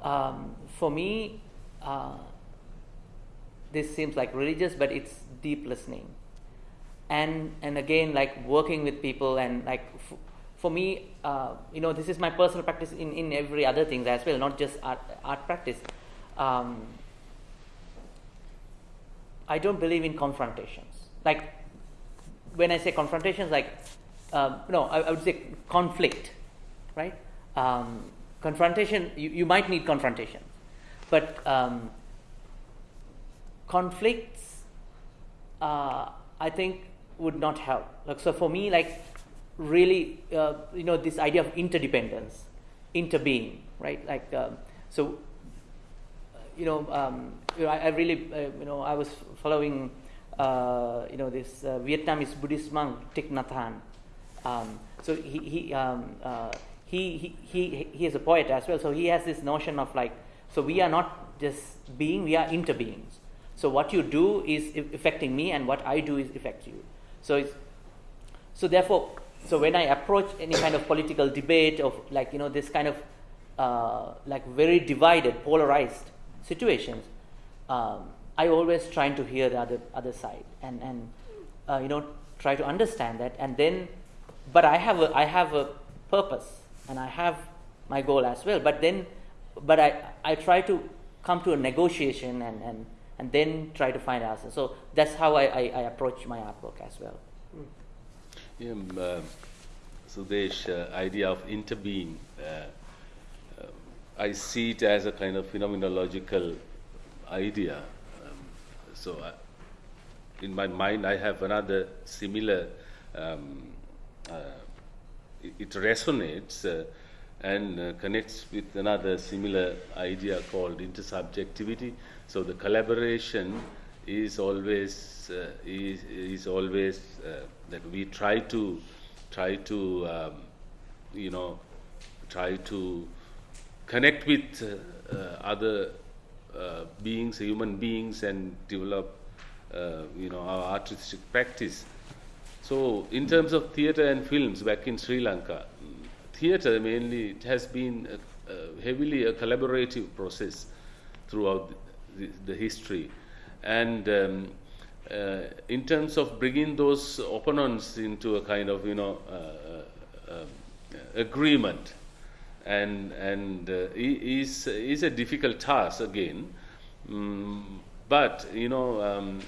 Um, for me, uh, this seems like religious, but it's deep listening. And and again like working with people and like f- for me uh, you know this is my personal practice in, in every other things as well not just art, art practice. Um, i don't believe in confrontations. Like when i say confrontations like um, no I, I would say conflict right? Um, confrontation you, you might need confrontation but um, conflicts uh, I think would not help. Like so, for me, like really, uh, you know, this idea of interdependence, interbeing, right? Like um, so, you know, um, you know, I, I really, uh, you know, I was following, uh, you know, this uh, Vietnamese Buddhist monk Thich Nhat Hanh. Um, so he he, um, uh, he he he is a poet as well. So he has this notion of like, so we are not just being, we are interbeings. So what you do is affecting me, and what I do is affect you. So it's so therefore, so when I approach any kind of political debate of like you know this kind of uh, like very divided, polarized situations, um, I always trying to hear the other other side and and uh, you know try to understand that, and then, but I have a I have a purpose and I have my goal as well. But then, but I I try to come to a negotiation and and and then try to find answers. So that's how I, I, I approach my artwork as well. Yeah, um, uh, Sudesh, uh, idea of interbeing, uh, uh, I see it as a kind of phenomenological idea. Um, so, I, in my mind, I have another similar. Um, uh, it, resonates uh, and uh, connects with another similar idea called intersubjectivity. So the collaboration is always uh, is, is always uh, that we try to try to, um, you know, try to connect with uh, uh, other beings, human beings, and develop, you know, our artistic practice. So, in terms of theatre and films back in Sri Lanka, theatre mainly it has been a, heavily a collaborative process throughout the, the history, and um, uh, in terms of bringing those opponents into a kind of you know uh, uh, agreement, and and uh, is is a difficult task again, mm, but you know. Um,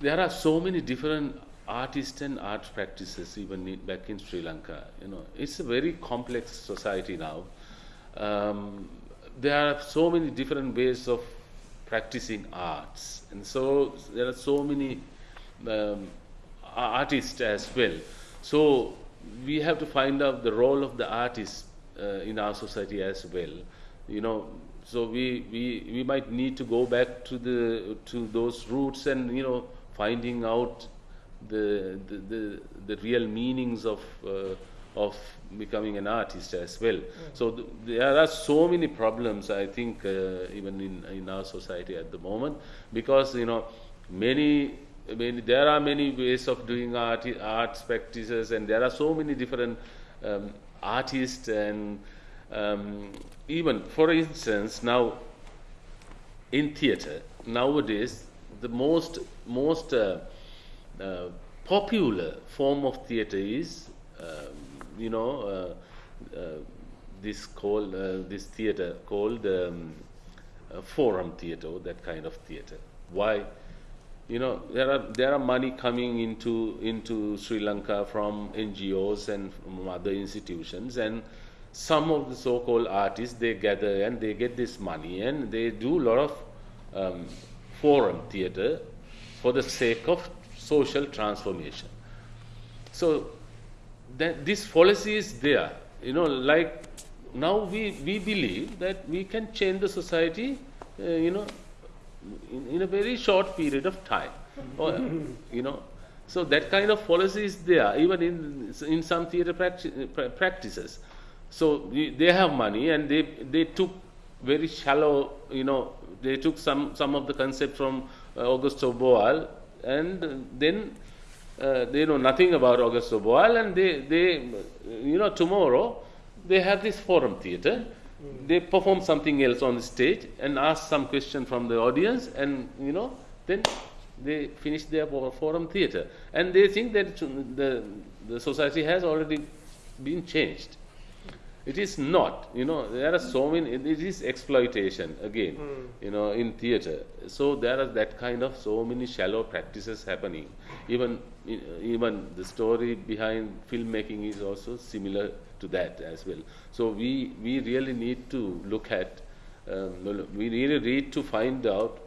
there are so many different artists and art practices even in, back in Sri Lanka. You know, it's a very complex society now. Um, there are so many different ways of practicing arts, and so there are so many um, artists as well. So we have to find out the role of the artist uh, in our society as well. You know, so we, we, we might need to go back to the to those roots and you know finding out the the, the, the real meanings of uh, of becoming an artist as well. So th- there are so many problems I think uh, even in in our society at the moment because you know many. Many, there are many ways of doing art, arts practices, and there are so many different um, artists and um, even, for instance, now in theatre nowadays the most most uh, uh, popular form of theatre is um, you know uh, uh, this called this theatre called um, forum theatre that kind of theatre. Why? You know there are there are money coming into into Sri Lanka from NGOs and from other institutions and some of the so-called artists they gather and they get this money and they do a lot of um, forum theatre for the sake of social transformation. So that this policy is there you know like now we we believe that we can change the society uh, you know in, in a very short period of time. Or, you know so that kind of policy is there even in in some theater practi- practices. So they have money and they they took very shallow you know they took some some of the concept from uh, Augusto Boal and then uh, they know nothing about Augusto Boal and they they you know tomorrow they have this forum theater. They perform something else on the stage and ask some question from the audience and you know then they finish their forum theater. And they think that the the society has already been changed it is not you know there are so many it is exploitation again you know in theater. So there are that kind of so many shallow practices happening. Even even the story behind filmmaking is also similar to that as well. So we we really need to look at um, we really need to find out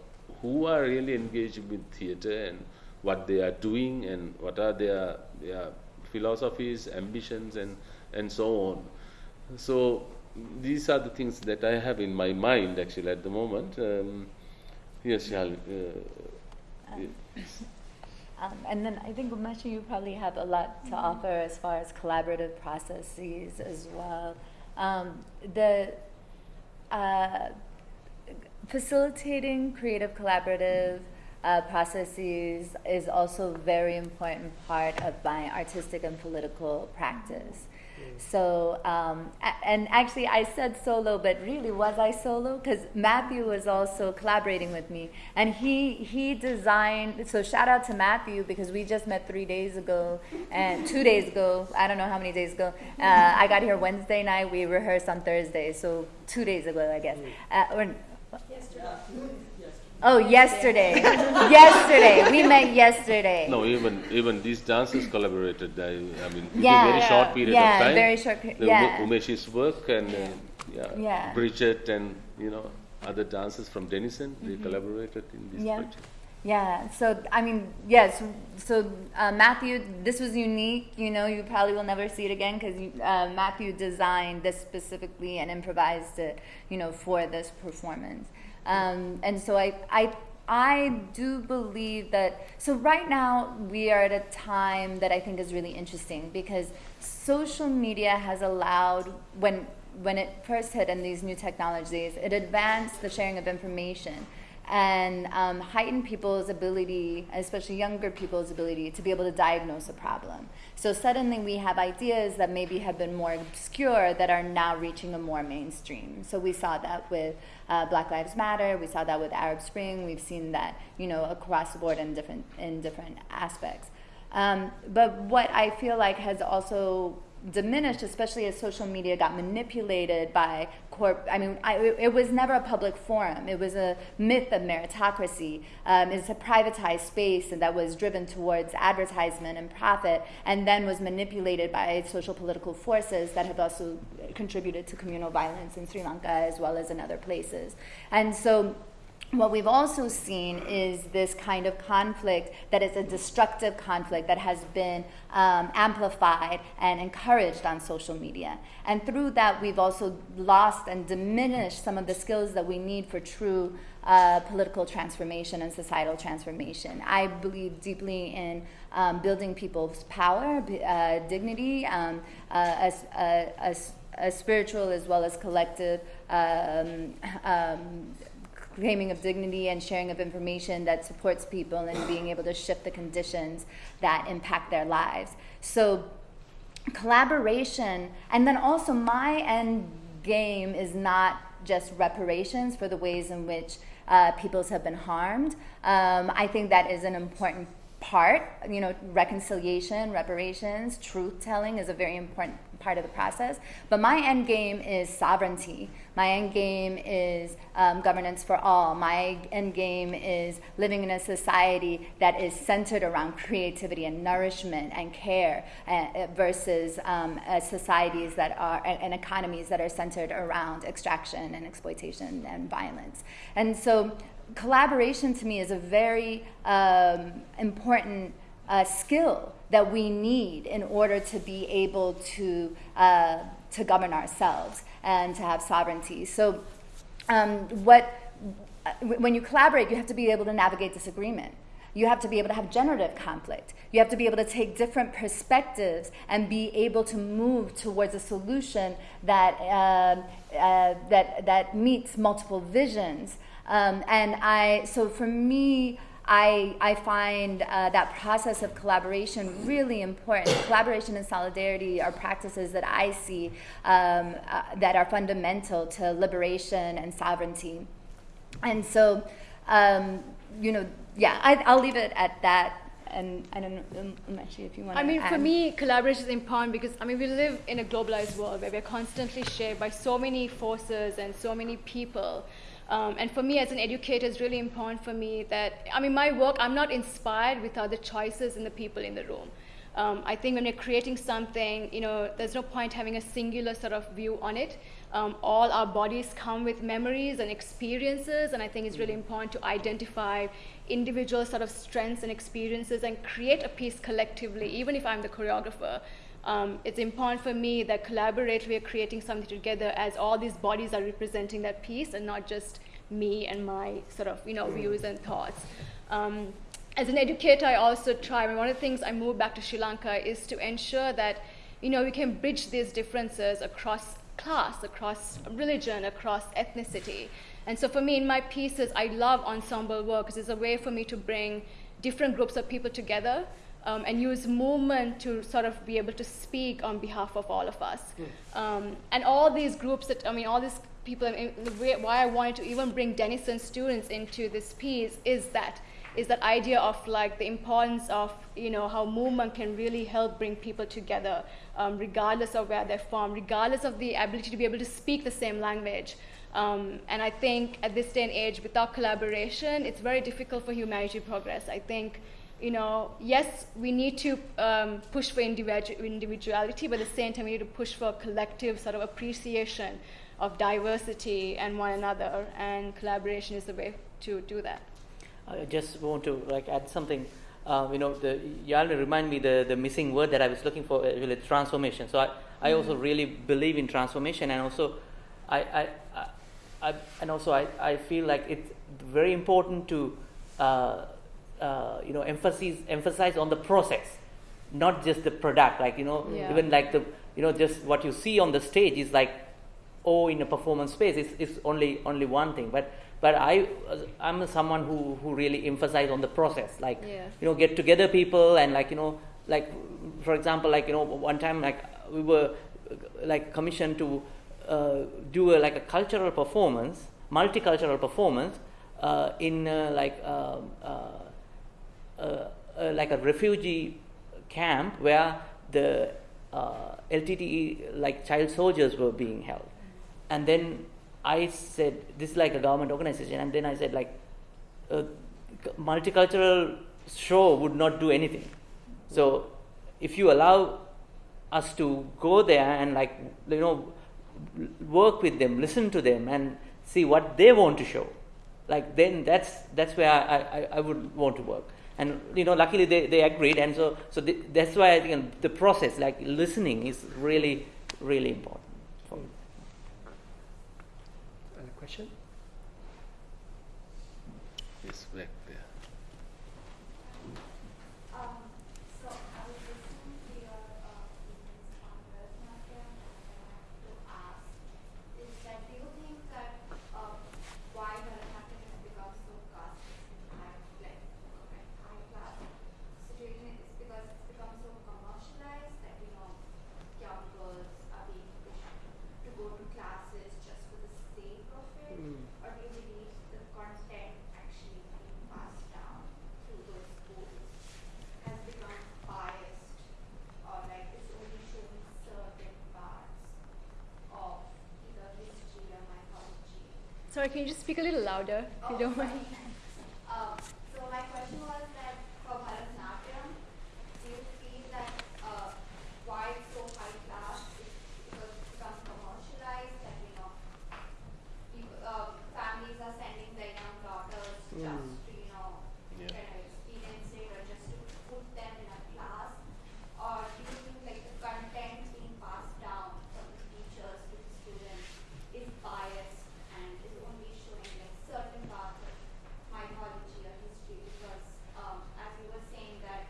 who are really engaged with theater and what they are doing and what are their their philosophies ambitions and and so on so these are the things that I have in my mind actually at the moment. Um, yes, Shal, uh, Um, and then I think Umesh, you probably have a lot to offer as far as collaborative processes as well. Um, the uh, facilitating creative collaborative uh, processes is also a very important part of my artistic and political practice. So, um, and actually, I said solo, but really, was I solo? Because Matthew was also collaborating with me, and he he designed. So, shout out to Matthew because we just met three days ago and two days ago. I don't know how many days ago. Uh, I got here Wednesday night. We rehearsed on Thursday, so two days ago, I guess. Uh, or, Oh, yesterday. yesterday. We met yesterday. no, even even these dancers collaborated. I, I mean, Yeah. a very short period Yeah, of time. very short pe- The yeah. Ume- Umesh's work and uh, yeah, Yeah. Bridget and you know other dancers from Denison, they collaborated in this Mm-hmm. Yeah. project. Yeah, so I mean, yes. So uh, Matthew, this was unique. You know, you probably will never see it again because uh, Matthew designed this specifically and improvised it. You know, for this performance. Um, and so I, I, I do believe that. So right now we are at a time that I think is really interesting because social media has allowed when when it first hit and these new technologies, it advanced the sharing of information and um, heightened people's ability, especially younger people's ability, to be able to diagnose a problem. So suddenly we have ideas that maybe have been more obscure that are now reaching a more mainstream. So we saw that with uh, Black Lives Matter. We saw that with Arab Spring. We've seen that, you know, across the board in different in different aspects. Um, but what I feel like has also diminished, especially as social media got manipulated by corp. I mean, I, it was never a public forum. It was a myth of meritocracy. Um, it's a privatized space and that was driven towards advertisement and profit, and then was manipulated by social political forces that have also contributed to communal violence in Sri Lanka as well as in other places. And so what we've also seen is this kind of conflict that is a destructive conflict that has been um, amplified and encouraged on social media. And through that, we've also lost and diminished some of the skills that we need for true uh, political transformation and societal transformation. I believe deeply in um, building people's power, uh, dignity, um, uh, as, uh, as, as, spiritual as well as collective. Um, um, claiming of dignity and sharing of information that supports people and being able to shift the conditions that impact their lives. So, collaboration, and then also my end game is not just reparations for the ways in which uh, peoples have been harmed. Um, I think that is an important part. You know, reconciliation, reparations, truth telling is a very important part of the process. But my end game is sovereignty. My end game is um, governance for all. My end game is living in a society that is centered around creativity and nourishment and care uh, versus um, uh, societies that are and economies that are centered around extraction and exploitation and violence. And so collaboration to me is a very um, important uh, skill that we need in order to be able to, uh, to govern ourselves and to have sovereignty. So, um, what, when you collaborate, you have to be able to navigate disagreement. You have to be able to have generative conflict. You have to be able to take different perspectives and be able to move towards a solution that, uh, uh, that, that meets multiple visions. Um, and I, so for me, I, I find uh, that process of collaboration really important. collaboration and solidarity are practices that I see um, uh, that are fundamental to liberation and sovereignty. And so, um, you know, yeah, I, will leave it at that. And I don't know, um, actually, if you want I mean, add. for me, collaboration is important because, I mean, we live in a globalized world where we're constantly shaped by so many forces and so many people. Um, and for me as an educator, it's really important for me that, I mean, my work, I'm not inspired without the choices and the people in the room. Um, I think when we're creating something, you know, there's no point having a singular sort of view on it. Um, all our bodies come with memories and experiences, and I think it's really important to identify individual sort of strengths and experiences and create a piece collectively, even if I'm the choreographer. Um, it's important for me that collaboratively we're creating something together as all these bodies are representing that piece and not just me and my sort of you know views and thoughts. Um, as an educator, I also try. One of the things I moved back to Sri Lanka is to ensure that you know we can bridge these differences across class, across religion, across ethnicity. And so for me, in my pieces, I love ensemble work because it's a way for me to bring different groups of people together um, and use movement to sort of be able to speak on behalf of all of us. Mm. Um, and all these groups that, I mean, all these people, I mean, the way, why I wanted to even bring Denison students into this piece is that, is that idea of like the importance of, you know, how movement can really help bring people together, um, regardless of where they're from, regardless of the ability to be able to speak the same language. Um, and I think at this day and age, without collaboration, it's very difficult for humanity to progress. I think you know, yes, we need to um, push for individuality, but at the same time, we need to push for a collective sort of appreciation of diversity and one another, and collaboration is the way to do that. I just want to like add something. Uh, you know, the, you all remind me the, the missing word that I was looking for, uh, really transformation. So I, I mm-hmm. also really believe in transformation, and also, I, I, I, I and also I, I feel like it's very important to uh, uh, you know emphasize emphasize on the process, not just the product. Like you know, Yeah. even like the you know just what you see on the stage is like oh in a performance space it's, it's only only one thing but but i i'm someone who who really emphasize on the process like Yeah. you know get together people and like you know like for example like you know one time like we were like commissioned to uh, do a, like a cultural performance multicultural performance uh, in uh, like um, uh, like a refugee camp where the uh, LTTE like child soldiers were being held, and then I said this is like a government organization, and then I said like a multicultural show would not do anything. So if you allow us to go there and like you know work with them, listen to them, and see what they want to show, like then that's that's where I, I, I would want to work. And you know, luckily they, they agreed, and so so the, that's why I think the process, like listening, is really really important. For me. Other question? Yes, back there. Um, so I was listening to your uh, opinions on Bharatanatyam and I have to ask, is that do you think that uh, why Bharatanatyam has become so caste high, like like high class situation is because it's become so commercialized that you know young girls are being pushed to go to classes just for the sake of it, Mm. or do you believe the content actually being passed down through those schools has become biased or like it's only showing certain parts of either history or mythology. Sorry, can you just speak a little louder if you don't mind? Um, so my question was that for Bharatanatyam, do you feel that uh, why it's so high class is because it's become commercialized that you know people, uh, families are sending their young daughters Mm. just to you know Yeah. kind of experience it or just to put them in a class, or do you think like the content being passed down from the teachers to the students is biased and is only showing like certain parts of mythology or history because um, as you were saying that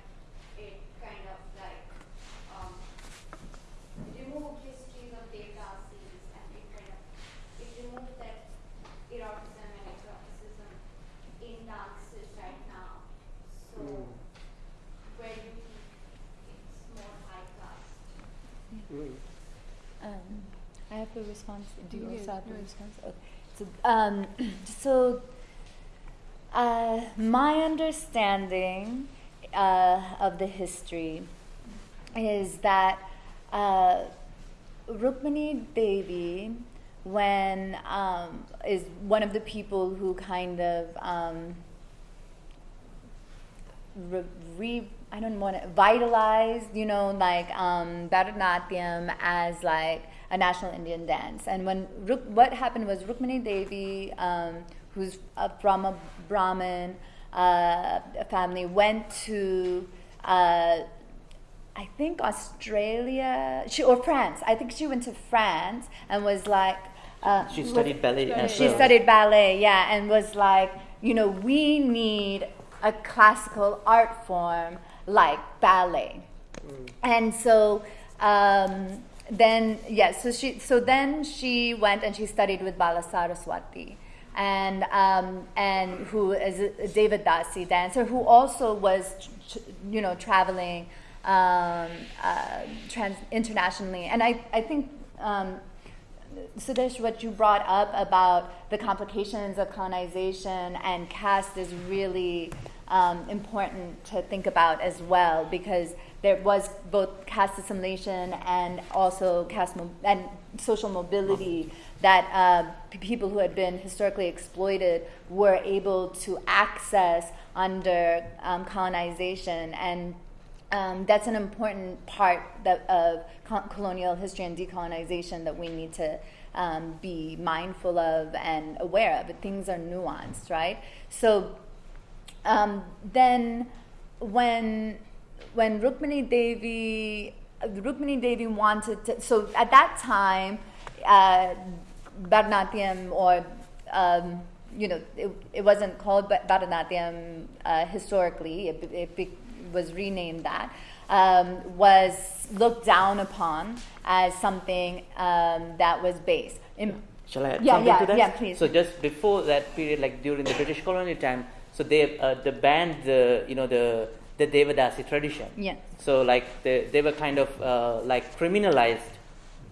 it kind of like um, removed histories of Devdasis and it kind of it removed that eroticism and exoticism in dances right now. So Mm. where do you think it's more high class? Mm. Um, I have a response. Do you also have a response? Okay. So, um, so uh, my understanding uh, of the history is that uh, Rukmini Devi, when um, is one of the people who kind of um, re, re I don't want to vitalize, you know, like um, Bharatanatyam as like a national Indian dance. And when Ruk, what happened was Rukmini Devi, um, who's uh, from a Brahmin uh, family, went to uh, I think Australia, she or France. I think she went to France and was like. Uh, She was- studied ballet as she well. studied ballet, yeah, and was like, you know, we need a classical art form like ballet. And so um, then, yeah, so she, so then she went and she studied with Balasaraswati, and um, and who is a Devadasi dancer, who also was, you know, traveling um, uh, trans- internationally, and I, I think. Um, Sudesh, what you brought up about the complications of colonization and caste is really um, important to think about as well because there was both caste assimilation and also caste and social mobility that uh, people who had been historically exploited were able to access under um, colonization and um, that's an important part that, of co- colonial history and decolonization that we need to um, be mindful of and aware of. Things are nuanced, right? So um, then, when when Rukmini Devi Rukmini Devi wanted to, so at that time, uh, Bharatanatyam or um, you know, it, it wasn't called Bharatanatyam uh, historically, it, it be- was renamed that, um, was looked down upon as something um, that was base. In, Shall I add Yeah, something yeah, to that? yeah, please. So just before that period, like during the British colonial time, so they uh, they banned the you know the the Devadasi tradition. Yeah. So like they they were kind of uh, like criminalized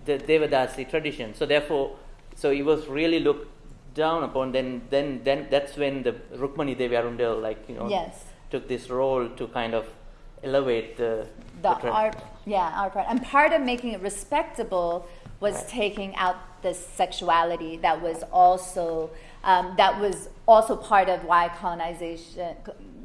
the Devadasi tradition. So therefore, so it was really looked down upon. Then then then that's when the Rukmini Devi Arundale like you know Yes. took this role to kind of elevate the the tra- art yeah art part and part of making it respectable was Right. taking out the sexuality that was also um, that was also part of why colonization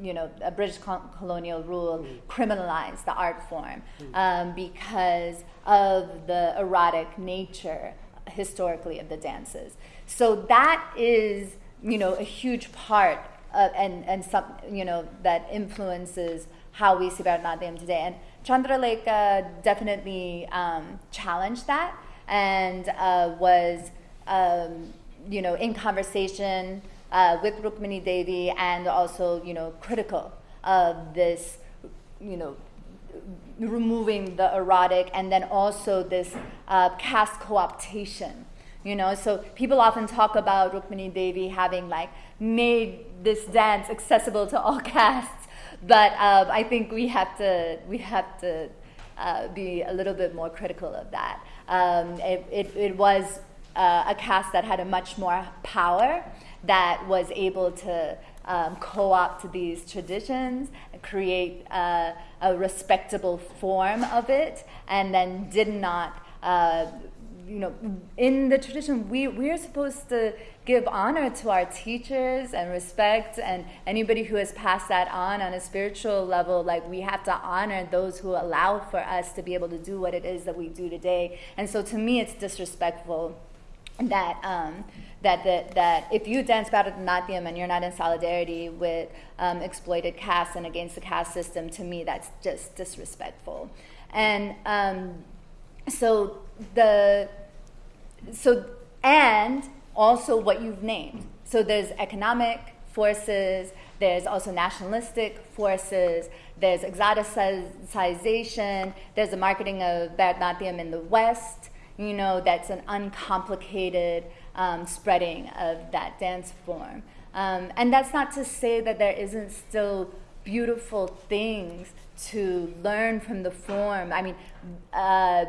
you know a british colonial rule criminalized the art form um, because of the erotic nature historically of the dances. So that is you know a huge part of, and and some you know that influences how we see Bharatanatyam today. And Chandralekha definitely um, challenged that and uh, was, um, you know, in conversation uh, with Rukmini Devi and also, you know, critical of this, you know, removing the erotic and then also this uh, caste co-optation you know? So people often talk about rukmini devi having like made this dance accessible to all castes but uh, i think we have to we have to uh, be a little bit more critical of that. Um, it, it, it was uh, a caste that had a much more power that was able to um, co-opt these traditions, create uh, a respectable form of it, and then did not, uh, you know, in the tradition, we, we're supposed to give honor to our teachers and respect and anybody who has passed that on on a spiritual level like we have to honor those who allow for us to be able to do what it is that we do today. And so to me it's disrespectful that um, that, that that if you dance Bharatanatyam and you're not in solidarity with um, exploited castes and against the caste system, to me that's just disrespectful. And um, so the so and also what you've named. So there's economic forces. There's also nationalistic forces. There's exoticization. There's the marketing of Bharatanatyam in the West you know, that's an uncomplicated um, spreading of that dance form. Um, and that's not to say that there isn't still beautiful things to learn from the form. I mean, uh,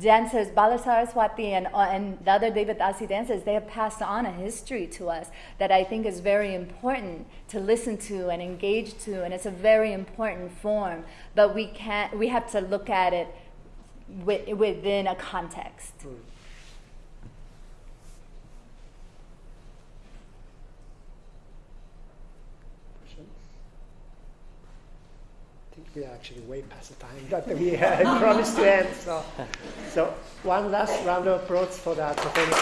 dancers, Balasaraswati and, uh, and the other Devadasi dancers, they have passed on a history to us that I think is very important to listen to and engage to, and it's a very important form. But we can't, we have to look at it wi- within a context. Hmm. Questions? I think we are actually way past the time that we had promised to end. So, so one last round of applause for that performance.